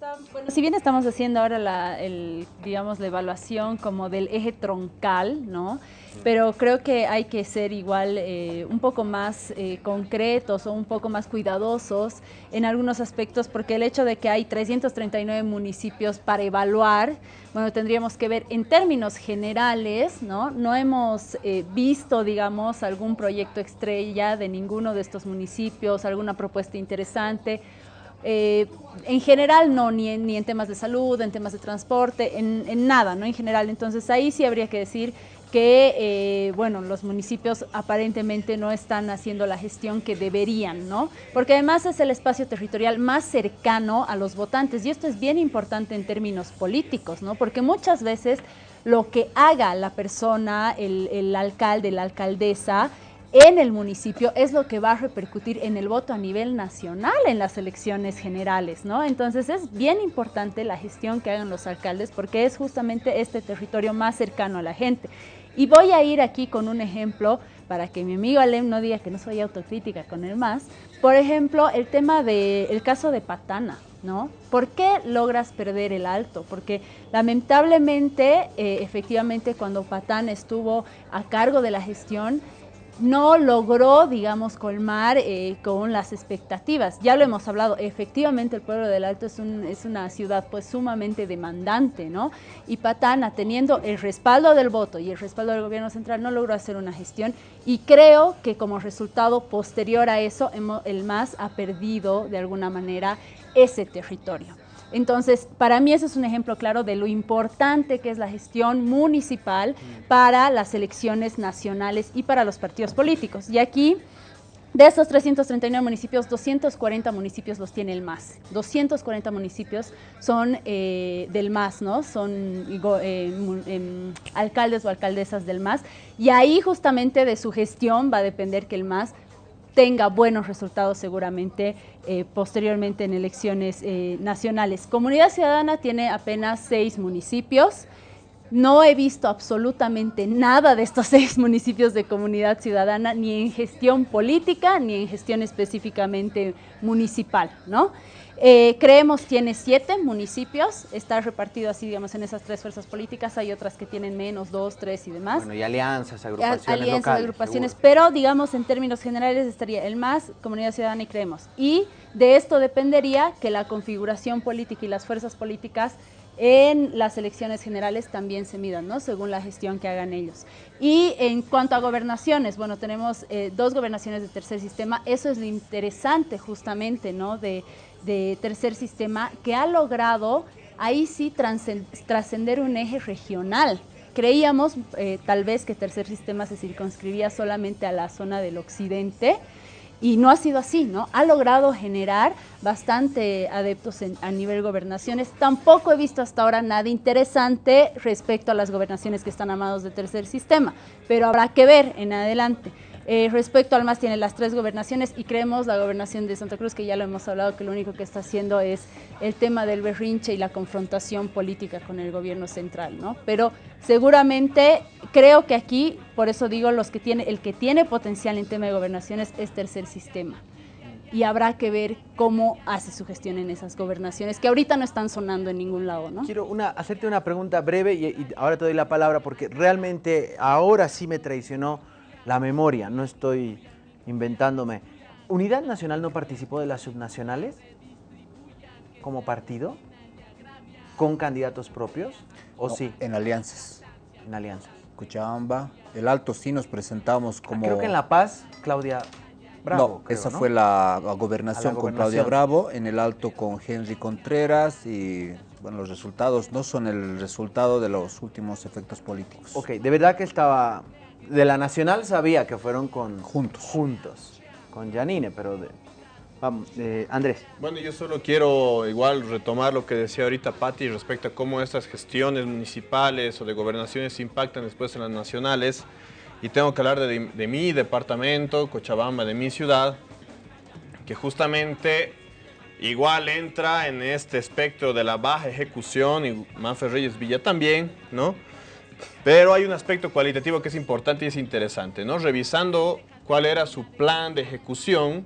Si bien estamos haciendo ahora la, el, digamos, la evaluación como del eje troncal, ¿no? Pero creo que hay que ser igual eh, un poco más eh, concretos o un poco más cuidadosos en algunos aspectos, porque el hecho de que hay 339 municipios para evaluar, bueno, tendríamos que ver en términos generales, ¿no? No hemos eh, visto, digamos, algún proyecto estrella de ninguno de estos municipios, alguna propuesta interesante. En general no, ni en, ni en temas de salud, en temas de transporte, en, en nada, ¿no? En general. Entonces ahí sí habría que decir que, eh, bueno, los municipios aparentemente no están haciendo la gestión que deberían, ¿no? Porque además es el espacio territorial más cercano a los votantes y esto es bien importante en términos políticos, ¿no? Porque muchas veces lo que haga la persona, el, el alcalde, la alcaldesa, en el municipio es lo que va a repercutir en el voto a nivel nacional en las elecciones generales, ¿no? Entonces es bien importante la gestión que hagan los alcaldes porque es justamente este territorio más cercano a la gente. Y voy a ir aquí con un ejemplo para que mi amigo Alem no diga que no soy autocrítica con el más. Por ejemplo, el tema del caso de Patana, ¿no? ¿Por qué logras perder el alto? Porque lamentablemente, eh, efectivamente, cuando Patán estuvo a cargo de la gestión, no logró, digamos, colmar eh, con las expectativas. Ya lo hemos hablado, efectivamente el pueblo del Alto es, es, una ciudad pues sumamente demandante, ¿no? Y Patana, teniendo el respaldo del voto y el respaldo del gobierno central, no logró hacer una gestión y creo que como resultado posterior a eso, el MAS ha perdido de alguna manera ese territorio. Entonces, para mí ese es un ejemplo claro de lo importante que es la gestión municipal para las elecciones nacionales y para los partidos políticos. Y aquí, de esos 339 municipios, 240 municipios los tiene el MAS. 240 municipios son eh, del MAS, ¿no? Son eh, eh, alcaldes o alcaldesas del MAS. Y ahí justamente de su gestión va a depender que el MAS tenga buenos resultados seguramente eh, posteriormente en elecciones eh, nacionales. Comunidad Ciudadana tiene apenas seis municipios. No he visto absolutamente nada de estos seis municipios de comunidad ciudadana, ni en gestión política, ni en gestión específicamente municipal, ¿no? Eh, creemos tiene siete municipios, está repartido así, digamos, en esas tres fuerzas políticas. Hay otras que tienen menos, dos, tres y demás. Bueno, y alianzas, agrupaciones Alianzas, locales, agrupaciones, seguro. pero digamos en términos generales estaría el MAS, Comunidad Ciudadana y Creemos. Y de esto dependería que la configuración política y las fuerzas políticas en las elecciones generales también se midan, ¿no? Según la gestión que hagan ellos. Y en cuanto a gobernaciones, bueno, tenemos eh, dos gobernaciones de tercer sistema. Eso es lo interesante justamente, ¿no? De, tercer sistema que ha logrado ahí sí trascender un eje regional. Creíamos eh, tal vez que tercer sistema se circunscribía solamente a la zona del occidente, y no ha sido así, ¿no? Ha logrado generar bastante adeptos en, a nivel gobernaciones. Tampoco he visto hasta ahora nada interesante respecto a las gobernaciones que están amados de tercer sistema, pero habrá que ver en adelante. Eh, respecto al MAS tiene las tres gobernaciones y creemos la gobernación de Santa Cruz, que ya lo hemos hablado, que lo único que está haciendo es el tema del berrinche y la confrontación política con el gobierno central, ¿no? Pero seguramente creo que aquí, por eso digo, los que tiene, el que tiene potencial en tema de gobernaciones es tercer sistema. Y habrá que ver cómo hace su gestión en esas gobernaciones, que ahorita no están sonando en ningún lado, ¿no? Quiero una, hacerte una pregunta breve y ahora te doy la palabra porque realmente ahora sí me traicionó la memoria, no estoy inventándome. ¿Unidad Nacional no participó de las subnacionales como partido? ¿Con candidatos propios? ¿O No, sí? En alianzas. En alianzas. Cochabamba, el Alto sí nos presentamos como... Ah, Creo que en La Paz, Claudia Bravo. no, creo, esa ¿no? fue la, la gobernación la con Claudia. Bravo, en el Alto con Henry Contreras y bueno, los resultados no son el resultado de los últimos efectos políticos. Ok, de verdad que estaba... De la Nacional sabía que fueron con... Juntos. Juntos. Con Janine, pero... De, vamos, eh, Andrés. Bueno, yo solo quiero igual retomar lo que decía ahorita Patti respecto a cómo estas gestiones municipales o de gobernaciones impactan después en las nacionales. Y tengo que hablar de, de mi departamento, Cochabamba, de mi ciudad, que justamente igual entra en este espectro de la baja ejecución y Manfred Reyes Villa también, ¿no? Pero hay un aspecto cualitativo que es importante y es interesante, ¿no? Revisando cuál era su plan de ejecución,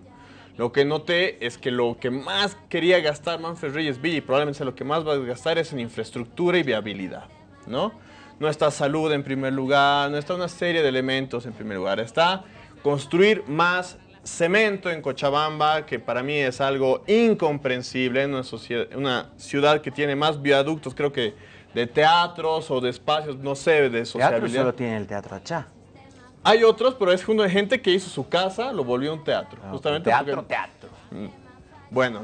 lo que noté es que lo que más quería gastar Manfred Reyes Villa y probablemente lo que más va a gastar es en infraestructura y viabilidad, ¿no? No está salud en primer lugar, no está una serie de elementos en primer lugar, está construir más cemento en Cochabamba, que para mí es algo incomprensible en una, sociedad- una ciudad que tiene más viaductos, creo que de teatros o de espacios, no sé, de Teatro sociabilidad. solo tiene el Teatro Achá. Hay otros, pero es junto de gente que hizo su casa, lo volvió un teatro. Ah, justamente teatro, porque- teatro. bueno,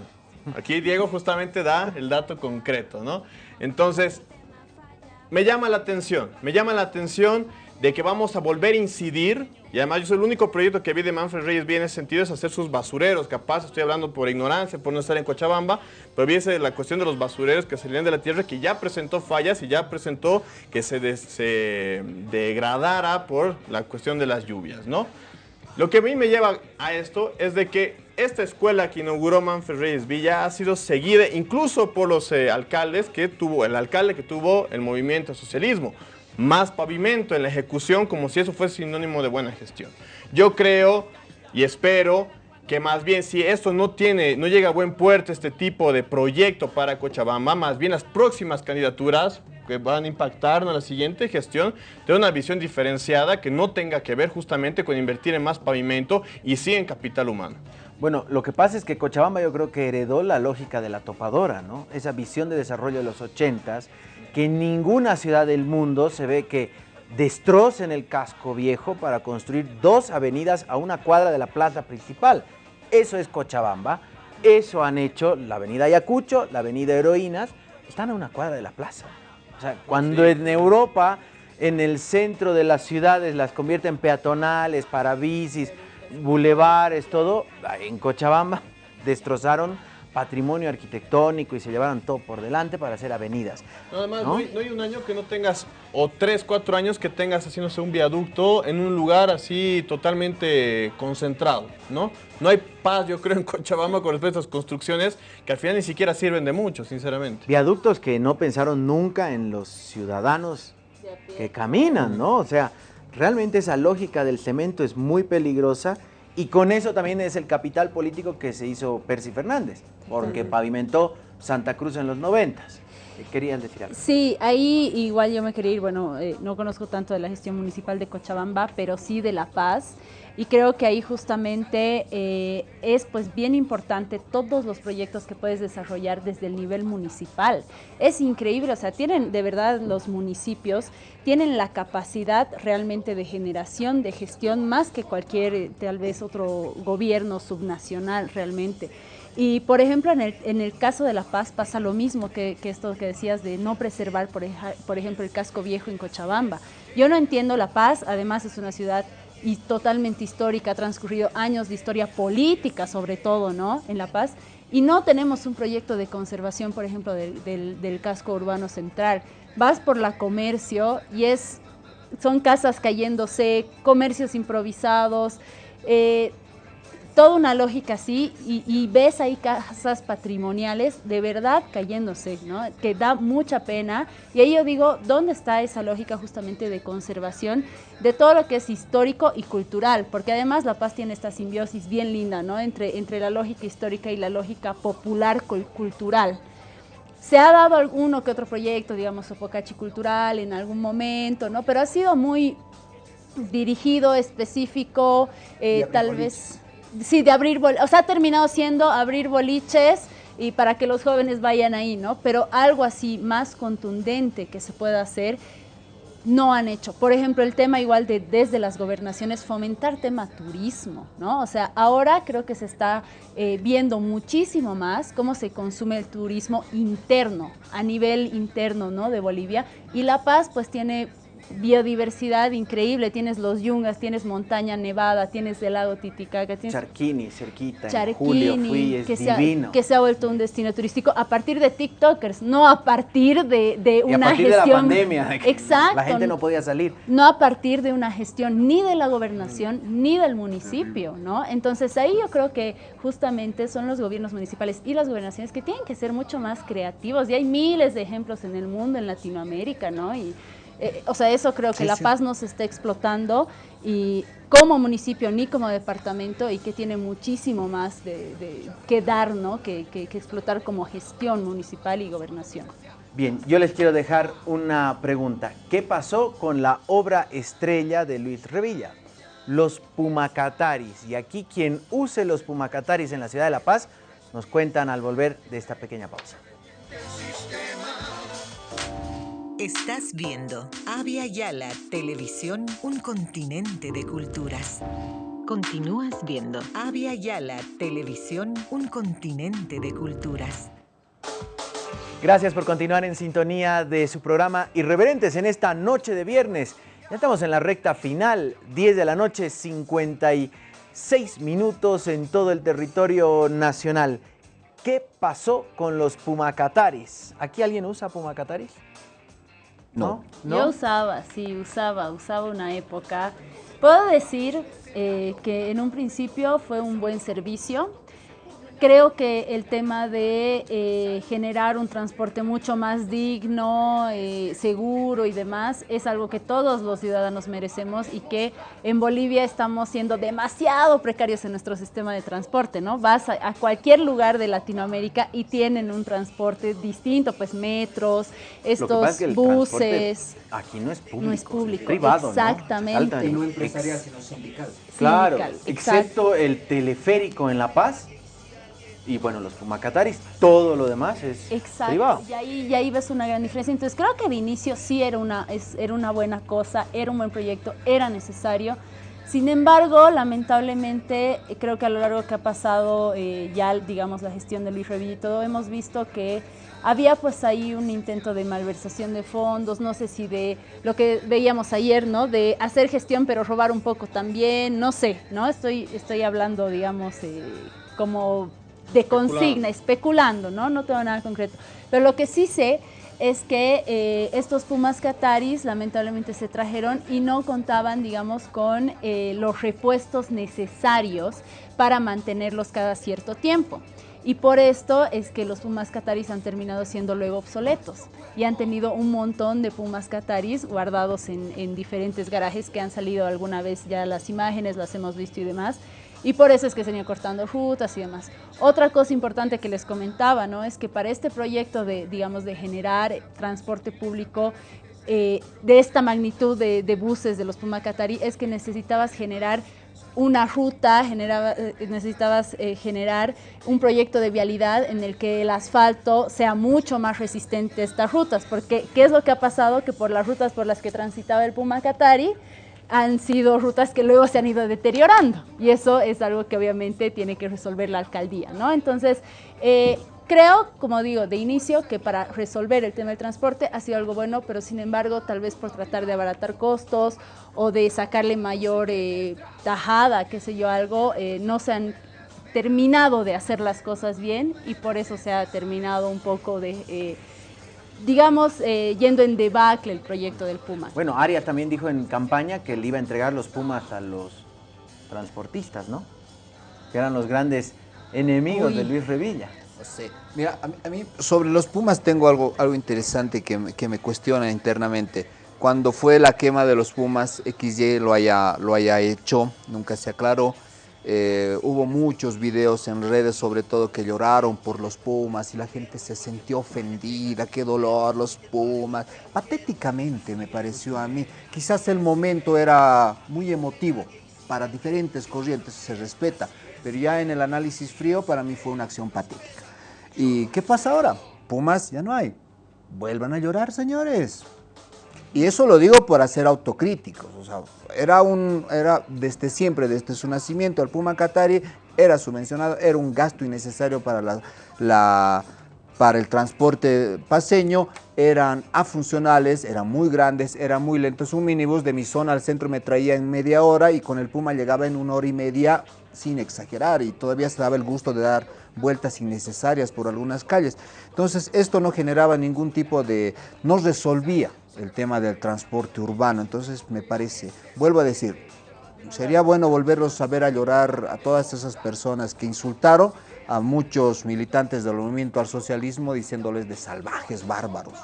aquí Diego justamente da el dato concreto, ¿no? Entonces, me llama la atención, me llama la atención de que vamos a volver a incidir, y además yo soy el único proyecto que vi de Manfred Reyes bien en ese sentido, es hacer sus basureros, capaz estoy hablando por ignorancia, por no estar en Cochabamba, pero vi ese- la cuestión de los basureros que salían de la tierra, que ya presentó fallas y ya presentó que se degradara por la cuestión de las lluvias, ¿no? Lo que a mí me lleva a esto es de que esta escuela que inauguró Manfred Reyes Villa ha sido seguida incluso por los eh, alcaldes que tuvo, el alcalde que tuvo el movimiento socialismo. Más pavimento en la ejecución como si eso fuese sinónimo de buena gestión. Yo creo y espero que más bien si esto no tiene, no llega a buen puerto este tipo de proyecto para Cochabamba, más bien las próximas candidaturas que van a impactar en la siguiente gestión, de una visión diferenciada que no tenga que ver justamente con invertir en más pavimento y sí en capital humano. Bueno, lo que pasa es que Cochabamba yo creo que heredó la lógica de la topadora, ¿no? Esa visión de desarrollo de los 80s, que en ninguna ciudad del mundo se ve que destrocen el casco viejo para construir dos avenidas a una cuadra de la plaza principal. Eso es Cochabamba, eso han hecho la avenida Ayacucho, la avenida Heroínas, están a una cuadra de la plaza. O sea, cuando en Europa, en el centro de las ciudades, las convierten peatonales, para bicis, bulevares, todo, en Cochabamba destrozaron patrimonio arquitectónico y se llevaron todo por delante para hacer avenidas. Nada más, ¿No? ¿no? hay, no hay un año que no tengas, o tres, cuatro años que tengas haciéndose un viaducto en un lugar así totalmente concentrado, ¿no? No hay paz, yo creo, en Cochabamba con respecto a estas construcciones que al final ni siquiera sirven de mucho, sinceramente. Viaductos que no pensaron nunca en los ciudadanos que caminan, ¿no? O sea, realmente esa lógica del cemento es muy peligrosa y con eso también es el capital político que se hizo Percy Fernández, porque pavimentó Santa Cruz en los noventas. ¿Qué Querían decir algo. Sí, ahí igual yo me quería ir, bueno, eh, no conozco tanto de la gestión municipal de Cochabamba, pero sí de La Paz. Y creo que ahí justamente eh, es pues bien importante todos los proyectos que puedes desarrollar desde el nivel municipal. Es increíble, o sea, tienen de verdad los municipios, tienen la capacidad realmente de generación, de gestión, más que cualquier eh, tal vez otro gobierno subnacional realmente. Y por ejemplo, en el, en el caso de La Paz pasa lo mismo que, que esto que decías de no preservar, por, ejemplo, el casco viejo en Cochabamba. Yo no entiendo La Paz, además es una ciudad y totalmente histórica, ha transcurrido años de historia política sobre todo, ¿no? En La Paz. Y no tenemos un proyecto de conservación, por ejemplo, del, del- del casco urbano central. Vas por la comercio y es, son casas cayéndose, comercios improvisados, eh, toda una lógica así y, y ves ahí casas patrimoniales de verdad cayéndose, ¿no? Que da mucha pena. Y ahí yo digo, ¿dónde está esa lógica justamente de conservación de todo lo que es histórico y cultural? Porque además La Paz tiene esta simbiosis bien linda, ¿no? Entre, entre la lógica histórica y la lógica popular cul- cultural. Se ha dado alguno que otro proyecto, digamos, Sopocachi Cultural en algún momento, ¿no? Pero ha sido muy dirigido, específico, eh, tal vez... Sí, de abrir, bol- o sea, ha terminado siendo abrir boliches y para que los jóvenes vayan ahí, ¿no? Pero algo así más contundente que se pueda hacer, no han hecho. Por ejemplo, el tema igual de desde las gobernaciones fomentar tema turismo, ¿no? O sea, ahora creo que se está eh, viendo muchísimo más cómo se consume el turismo interno, a nivel interno, ¿no? De Bolivia. Y La Paz pues tiene biodiversidad increíble, tienes los yungas, tienes montaña nevada, tienes el lago Titicaca, tienes Charquini, cerquita, en Charquini, julio fui, es que, se ha, divino. que se ha vuelto un destino turístico a partir de TikTokers, no a partir de, de y a una partir gestión. de la pandemia, de que Exacto. la gente no podía salir. no a partir de una gestión ni de la gobernación ni del municipio, ¿no? Entonces ahí yo creo que justamente son los gobiernos municipales y las gobernaciones que tienen que ser mucho más creativos y hay miles de ejemplos en el mundo, en Latinoamérica, ¿no? Y, eh, o sea, eso creo que Sí, La sí. Paz no se está explotando y como municipio ni como departamento y que tiene muchísimo más de, de- que dar, ¿no? Que, que- que explotar como gestión municipal y gobernación. Bien, yo les quiero dejar una pregunta. ¿Qué pasó con la obra estrella de Luis Revilla? Los Pumacataris. Y aquí quien use los Pumacataris en la ciudad de La Paz nos cuentan al volver de esta pequeña pausa. Estás viendo Avia Yala Televisión, un continente de culturas. Continúas viendo Avia Yala Televisión, un continente de culturas. Gracias por continuar en sintonía de su programa Irreverentes en esta noche de viernes. Ya estamos en la recta final, 10 de la noche, 56 minutos en todo el territorio nacional. ¿Qué pasó con los Pumacataris? ¿Aquí alguien usa Pumacataris? No. Yo usaba, sí, usaba, usaba una época. Puedo decir eh, que en un principio fue un buen servicio. Creo que el tema de eh, generar un transporte mucho más digno, eh, seguro y demás es algo que todos los ciudadanos merecemos y que en Bolivia estamos siendo demasiado precarios en nuestro sistema de transporte, ¿no? Vas a, a cualquier lugar de Latinoamérica y tienen un transporte distinto, pues metros, Lo que estos es que buses. Aquí no es público. No es público, privado, ¿no? exactamente. Y no empresarial, sino sindical. Claro, Sindical, excepto el teleférico en La Paz y bueno, los Pumacataris, todo lo demás es Exacto, privado. y ahí, y ahí ves una gran diferencia. Entonces creo que de inicio sí era una, es- era una buena cosa, era un buen proyecto, era necesario. Sin embargo, lamentablemente, creo que a lo largo que ha pasado eh, ya, digamos, la gestión de Luis Revilla y todo, hemos visto que había pues ahí un intento de malversación de fondos, no sé si de lo que veíamos ayer, ¿no? De hacer gestión pero robar un poco también, no sé, ¿no? Estoy, estoy hablando, digamos, eh, como de consigna, especulando, ¿no? No tengo nada concreto. Pero lo que sí sé es que eh, estos Pumas Cataris lamentablemente se trajeron y no contaban, digamos, con eh, los repuestos necesarios para mantenerlos cada cierto tiempo. Y por esto es que los Pumas Cataris han terminado siendo luego obsoletos y han tenido un montón de Pumas Cataris guardados en, en diferentes garajes que han salido alguna vez ya las imágenes, las hemos visto y demás. Y por eso es que se han ido cortando rutas y demás. Otra cosa importante que les comentaba, ¿no? Es que para este proyecto de, digamos, de generar transporte público eh, de esta magnitud de, buses de los Pumacatari, es que necesitabas generar una ruta, generaba, eh, necesitabas eh, generar un proyecto de vialidad en el que el asfalto sea mucho más resistente a estas rutas, porque ¿qué es lo que ha pasado? Que por las rutas por las que transitaba el Pumacatari, han sido rutas que luego se han ido deteriorando y eso es algo que obviamente tiene que resolver la alcaldía, ¿no? Entonces, eh, creo, como digo, de inicio que para resolver el tema del transporte ha sido algo bueno, pero sin embargo, tal vez por tratar de abaratar costos o de sacarle mayor eh, tajada, qué sé yo, algo, eh, no se han terminado de hacer las cosas bien y por eso se ha terminado un poco de... digamos, eh, yendo en debacle el proyecto del Puma. Bueno, Aria también dijo en campaña que le iba a entregar los Pumas a los transportistas, ¿no? Que eran los grandes enemigos Uy. de Luis Revilla. No sé. Mira, a mí, a mí sobre los Pumas tengo algo, algo interesante que, me- que me cuestiona internamente. Cuando fue la quema de los Pumas, XY lo haya, lo haya hecho, nunca se aclaró. Eh, hubo muchos videos en redes, sobre todo, que lloraron por los Pumas y la gente se sintió ofendida, qué dolor, los Pumas. Patéticamente me pareció a mí. Quizás el momento era muy emotivo, para diferentes corrientes se respeta, pero ya en el análisis frío para mí fue una acción patética. ¿Y qué pasa ahora? Pumas ya no hay. Vuelvan a llorar, señores. Y eso lo digo por hacer autocríticos. O sea, era un, era desde siempre, desde su nacimiento, el Puma Qatari era subvencionado, era un gasto innecesario para la, la- para el transporte paseño, eran afuncionales, eran muy grandes, eran muy lentos. Un minibús de mi zona al centro me traía en media hora y con el Puma llegaba en una hora y media sin exagerar y todavía se daba el gusto de dar vueltas innecesarias por algunas calles. Entonces esto no generaba ningún tipo de, no resolvía el tema del transporte urbano. Entonces me parece, vuelvo a decir, sería bueno volverlos a ver a llorar a todas esas personas que insultaron a muchos militantes del movimiento al socialismo diciéndoles de salvajes, bárbaros.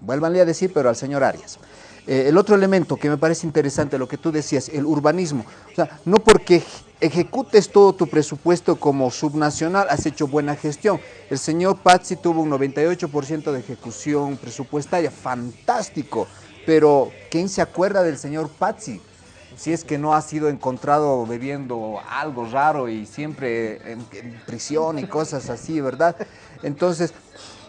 Vuélvanle a decir, pero al señor Arias. Eh, el otro elemento que me parece interesante, lo que tú decías, el urbanismo. O sea, no porque ej- ejecutes todo tu presupuesto como subnacional, has hecho buena gestión. El señor Pazzi tuvo un 98% de ejecución presupuestaria, fantástico. Pero, ¿quién se acuerda del señor Pazzi? Si es que no ha sido encontrado bebiendo algo raro y siempre en prisión y cosas así, ¿verdad? Entonces,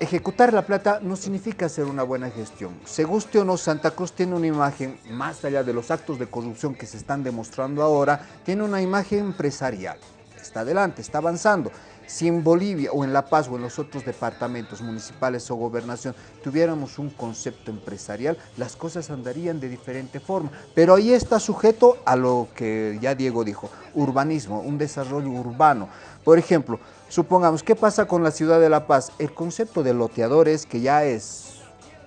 ejecutar la plata no significa hacer una buena gestión. Se guste o no, Santa Cruz tiene una imagen, más allá de los actos de corrupción que se están demostrando ahora, tiene una imagen empresarial. Está adelante, está avanzando. Si en Bolivia o en La Paz o en los otros departamentos municipales o gobernación tuviéramos un concepto empresarial, las cosas andarían de diferente forma. Pero ahí está sujeto a lo que ya Diego dijo, urbanismo, un desarrollo urbano. Por ejemplo, supongamos, ¿qué pasa con la ciudad de La Paz? El concepto de loteadores, que ya es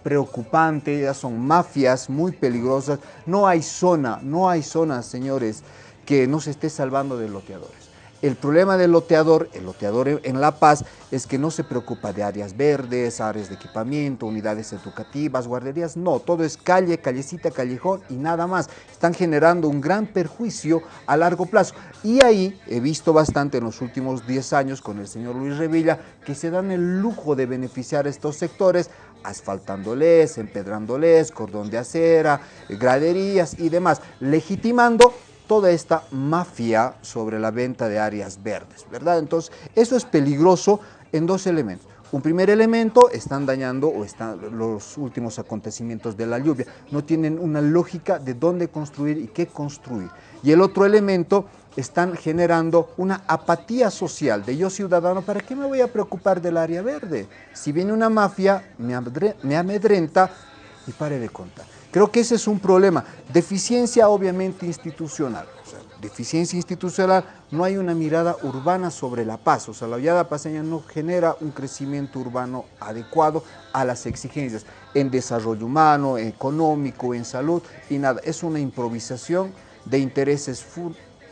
preocupante, ya son mafias muy peligrosas. No hay zona, no hay zona, señores, que no se esté salvando de loteadores. El problema del loteador, el loteador en La Paz, es que no se preocupa de áreas verdes, áreas de equipamiento, unidades educativas, guarderías. No, todo es calle, callecita, callejón y nada más. Están generando un gran perjuicio a largo plazo. Y ahí he visto bastante en los últimos 10 años con el señor Luis Revilla que se dan el lujo de beneficiar a estos sectores asfaltándoles, empedrándoles, cordón de acera, graderías y demás, legitimando toda esta mafia sobre la venta de áreas verdes, ¿verdad? Entonces, eso es peligroso en dos elementos. Un primer elemento, están dañando o están los últimos acontecimientos de la lluvia. No tienen una lógica de dónde construir y qué construir. Y el otro elemento, están generando una apatía social de yo ciudadano, ¿para qué me voy a preocupar del área verde? Si viene una mafia, me, amedrenta y pare de contar. Creo que ese es un problema. Deficiencia obviamente institucional. deficiencia institucional, no hay una mirada urbana sobre la paz. O sea, la Villada Paseña no genera un crecimiento urbano adecuado a las exigencias en desarrollo humano, económico, en salud y nada. Es una improvisación de intereses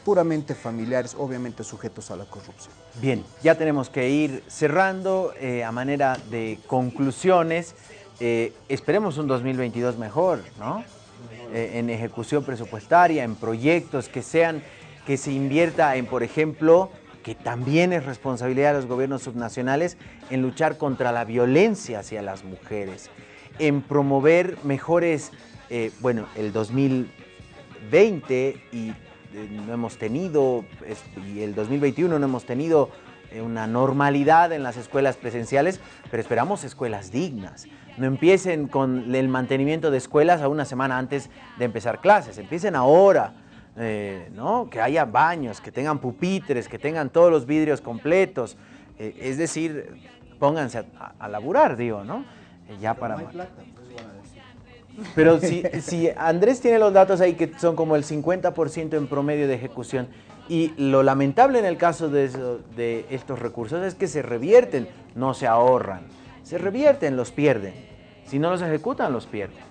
puramente familiares, obviamente sujetos a la corrupción. Bien, ya tenemos que ir cerrando eh, a manera de conclusiones. Eh, esperemos un 2022 mejor, ¿no? Eh, en ejecución presupuestaria, en proyectos que sean, que se invierta en, por ejemplo, que también es responsabilidad de los gobiernos subnacionales, en luchar contra la violencia hacia las mujeres, en promover mejores, eh, bueno, el 2020 y no hemos tenido, y el 2021 no hemos tenido una normalidad en las escuelas presenciales, pero esperamos escuelas dignas no empiecen con el mantenimiento de escuelas a una semana antes de empezar clases, empiecen ahora, eh, ¿no? que haya baños, que tengan pupitres, que tengan todos los vidrios completos, eh, es decir, pónganse a, laburar, digo, ¿no? Eh, ya para... Pero si, si Andrés tiene los datos ahí que son como el 50% en promedio de ejecución, y lo lamentable en el caso de, de estos recursos es que se revierten, no se ahorran se revierten, los pierden. Si no los ejecutan, los pierden.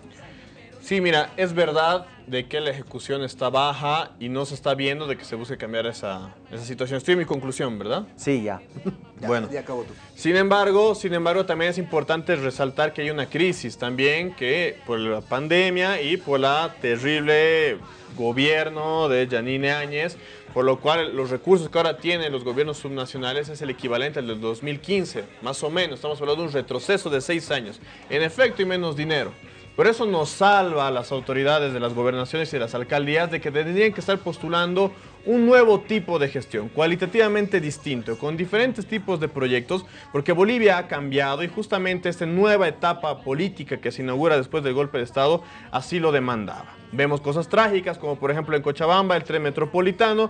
Sí, mira, es verdad de que la ejecución está baja y no se está viendo de que se busque cambiar esa, esa situación. Estoy en mi conclusión, ¿verdad? Sí, ya. bueno, ya acabó tú. Sin embargo, sin embargo, también es importante resaltar que hay una crisis también que por la pandemia y por la terrible gobierno de Janine Áñez, por lo cual los recursos que ahora tienen los gobiernos subnacionales es el equivalente al del 2015, más o menos, estamos hablando de un retroceso de seis años, en efecto y menos dinero. Por eso nos salva a las autoridades de las gobernaciones y de las alcaldías de que tendrían que estar postulando un nuevo tipo de gestión, cualitativamente distinto, con diferentes tipos de proyectos, porque Bolivia ha cambiado y justamente esta nueva etapa política que se inaugura después del golpe de Estado así lo demandaba. Vemos cosas trágicas como por ejemplo en Cochabamba el tren metropolitano,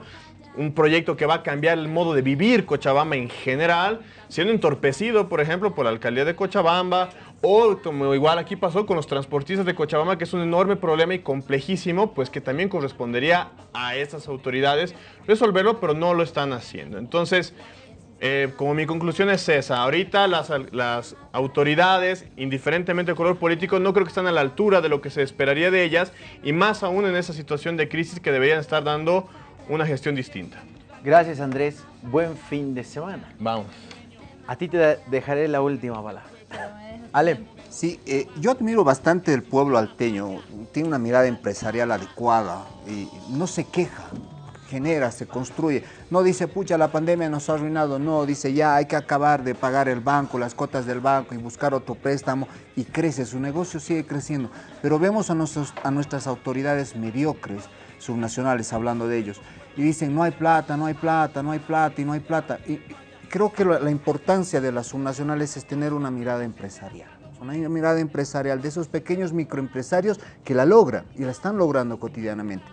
un proyecto que va a cambiar el modo de vivir Cochabamba en general, siendo entorpecido por ejemplo por la alcaldía de Cochabamba o como igual aquí pasó con los transportistas de Cochabamba, que es un enorme problema y complejísimo, pues que también correspondería a estas autoridades resolverlo, pero no lo están haciendo. Entonces, eh, como mi conclusión es esa, ahorita las, las autoridades, indiferentemente del color político, no creo que están a la altura de lo que se esperaría de ellas, y más aún en esa situación de crisis que deberían estar dando una gestión distinta. Gracias Andrés, buen fin de semana. Vamos. A ti te dejaré la última palabra. Ale. Sí, eh, yo admiro bastante el pueblo alteño, tiene una mirada empresarial adecuada y no se queja, genera, se construye. No dice, pucha, la pandemia nos ha arruinado, no, dice, ya hay que acabar de pagar el banco, las cuotas del banco y buscar otro préstamo y crece, su negocio sigue creciendo. Pero vemos a, a nuestras autoridades mediocres, subnacionales, hablando de ellos, y dicen, no hay plata, no hay plata, no hay plata y no hay plata. Y, creo que la, importancia de las subnacionales es tener una mirada empresarial una mirada empresarial de esos pequeños microempresarios que la logran y la están logrando cotidianamente.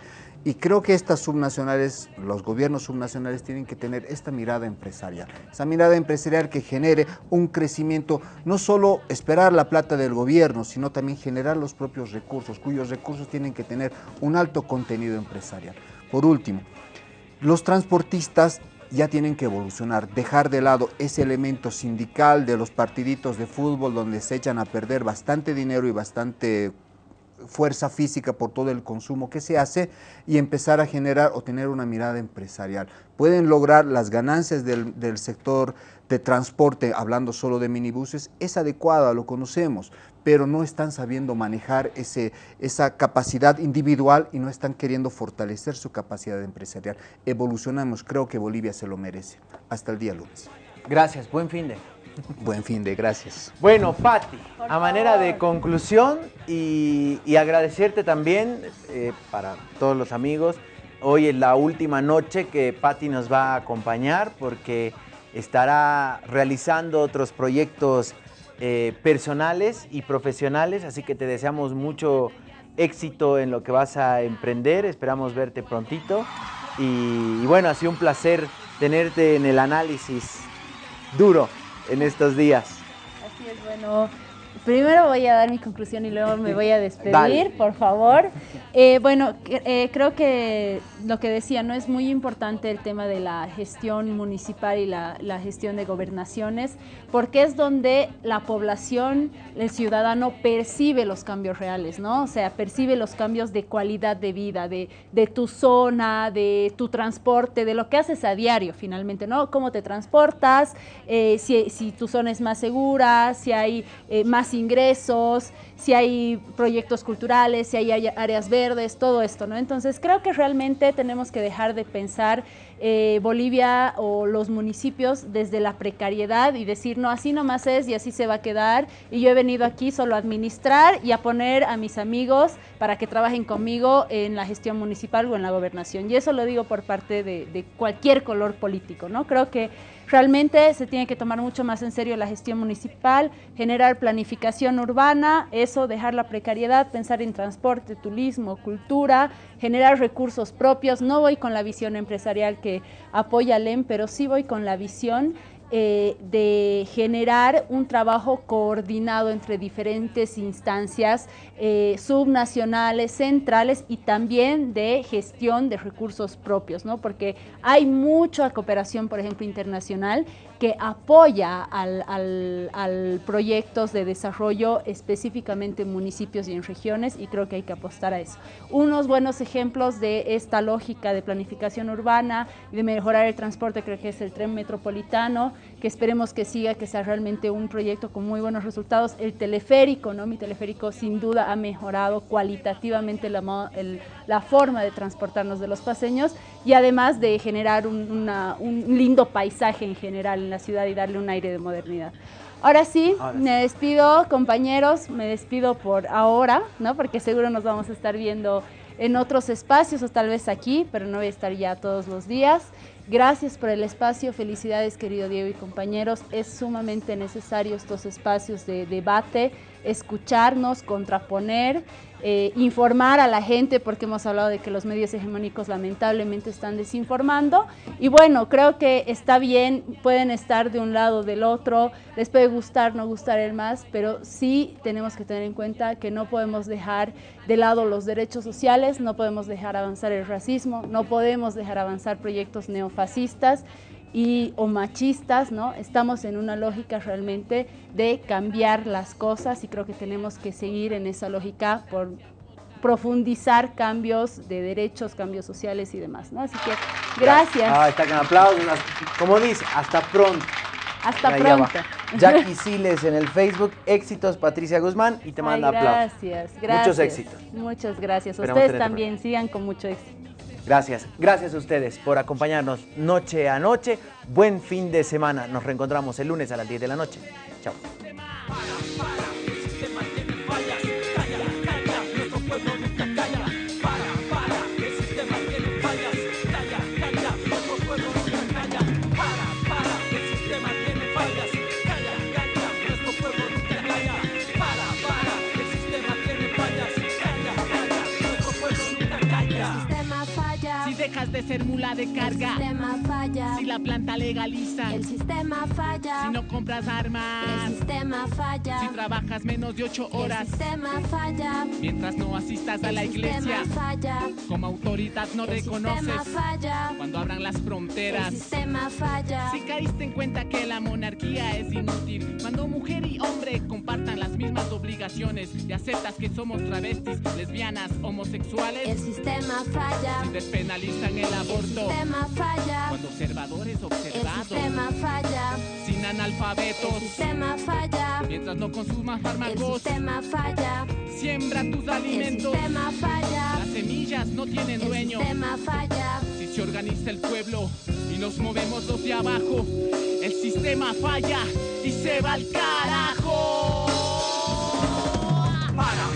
Y creo que estas subnacionales, los gobiernos subnacionales tienen que tener esta mirada empresarial, esa mirada empresarial que genere un crecimiento, no solo esperar la plata del gobierno, sino también generar los propios recursos, cuyos recursos tienen que tener un alto contenido empresarial. Por último, los transportistas ya tienen que evolucionar, dejar de lado ese elemento sindical de los partiditos de fútbol donde se echan a perder bastante dinero y bastante fuerza física por todo el consumo que se hace y empezar a generar o tener una mirada empresarial. Pueden lograr las ganancias del, sector de transporte, hablando solo de minibuses, es adecuada, lo conocemos, pero no están sabiendo manejar ese, esa capacidad individual y no están queriendo fortalecer su capacidad empresarial. Evolucionamos, creo que Bolivia se lo merece. Hasta el día lunes. Gracias, buen fin de. Buen fin de, gracias. Bueno, Patti, a manera de conclusión y, y agradecerte también eh, para todos los amigos, hoy es la última noche que Patti nos va a acompañar porque estará realizando otros proyectos eh, personales y profesionales, así que te deseamos mucho éxito en lo que vas a emprender, esperamos verte prontito y, y bueno, ha sido un placer tenerte en el análisis duro en estos días. Así es, bueno. Primero voy a dar mi conclusión y luego me voy a despedir, Dale. por favor. Eh, bueno, eh, creo que lo que decía, no es muy importante el tema de la gestión municipal y la, la gestión de gobernaciones, porque es donde la población, el ciudadano percibe los cambios reales, ¿no? O sea, percibe los cambios de calidad de vida, de, de tu zona, de tu transporte, de lo que haces a diario finalmente, ¿no? Cómo te transportas, eh, si, si tu zona es más segura, si hay eh, más ingresos, si hay proyectos culturales, si hay área- áreas verdes, todo esto, ¿no? Entonces creo que realmente tenemos que dejar de pensar eh, Bolivia o los municipios desde la precariedad y decir, no, así nomás es y así se va a quedar. Y yo he venido aquí solo a administrar y a poner a mis amigos para que trabajen conmigo en la gestión municipal o en la gobernación. Y eso lo digo por parte de, de cualquier color político, ¿no? Creo que realmente se tiene que tomar mucho más en serio la gestión municipal, generar planificación urbana, eso, dejar la precariedad, pensar en transporte, turismo, cultura, generar recursos propios. No voy con la visión empresarial que apoya LEM, pero sí voy con la visión eh, de generar un trabajo coordinado entre diferentes instancias eh, subnacionales, centrales y también de gestión de recursos propios, ¿no? Porque hay mucha cooperación, por ejemplo, internacional que apoya al, al- al proyectos de desarrollo específicamente en municipios y en regiones y creo que hay que apostar a eso. Unos buenos ejemplos de esta lógica de planificación urbana y de mejorar el transporte creo que es el tren metropolitano, que esperemos que siga, que sea realmente un proyecto con muy buenos resultados. El teleférico, ¿no? Mi teleférico sin duda ha mejorado cualitativamente la, el- la forma de transportarnos de los paseños y además de generar un, una- un lindo paisaje en general en la ciudad y darle un aire de modernidad. Ahora sí, Ahora sí. me despido, compañeros, me despido por ahora, ¿no? Porque seguro nos vamos a estar viendo en otros espacios o tal vez aquí, pero no voy a estar ya todos los días. Gracias por el espacio, felicidades querido Diego y compañeros. Es sumamente necesario estos espacios de debate, escucharnos, contraponer, eh, informar a la gente, porque hemos hablado de que los medios hegemónicos lamentablemente están desinformando. Y bueno, creo que está bien, pueden estar de un lado del otro, les puede gustar, no gustar el más, pero sí tenemos que tener en cuenta que no podemos dejar de lado los derechos sociales, no podemos dejar avanzar el racismo, no podemos dejar avanzar proyectos neofascistas y o machistas, ¿no? Estamos en una lógica realmente de cambiar las cosas y creo que tenemos que seguir en esa lógica por profundizar cambios de derechos, cambios sociales y demás, ¿no? Así que gracias. Ah, está con aplausos. Como dice, hasta pronto. Hasta Ahí pronto. Jackie Siles en el Facebook, éxitos Patricia Guzmán y te Ay, manda aplausos. gracias, gracias. Muchos éxitos. Muchas gracias. Esperamos Ustedes también sigan con mucho éxito. Gracias, gracias a ustedes por acompañarnos noche a noche. Buen fin de semana. Nos reencontramos el lunes a las 10 de la noche. Chao. Puede ser mula de El carga. sistema falla. Si la planta legaliza. El sistema falla. Si no compras armas. El sistema Si falla. trabajas menos de ocho El horas. sistema falla. Mientras no asistas a El la sistema iglesia. falla. Como autoridad no El sistema reconoces. falla. Cuando abran las El fronteras. sistema falla. Si caíste en cuenta que la monarquía es inútil, cuando mujer y hombre compartan las mismas obligaciones y aceptas que somos travestis, lesbianas, El homosexuales, sistema falla. si despenalizan el el aborto. Sistema falla. Cuando observadores observados. El sistema falla. Sin analfabetos. El sistema falla. Mientras no consumas fármacos. El sistema falla. Siembra tus alimentos. El sistema falla. Las semillas no tienen dueño. El sistema falla. Si se organiza el pueblo y nos movemos los de abajo, el sistema falla y se va al carajo. Para.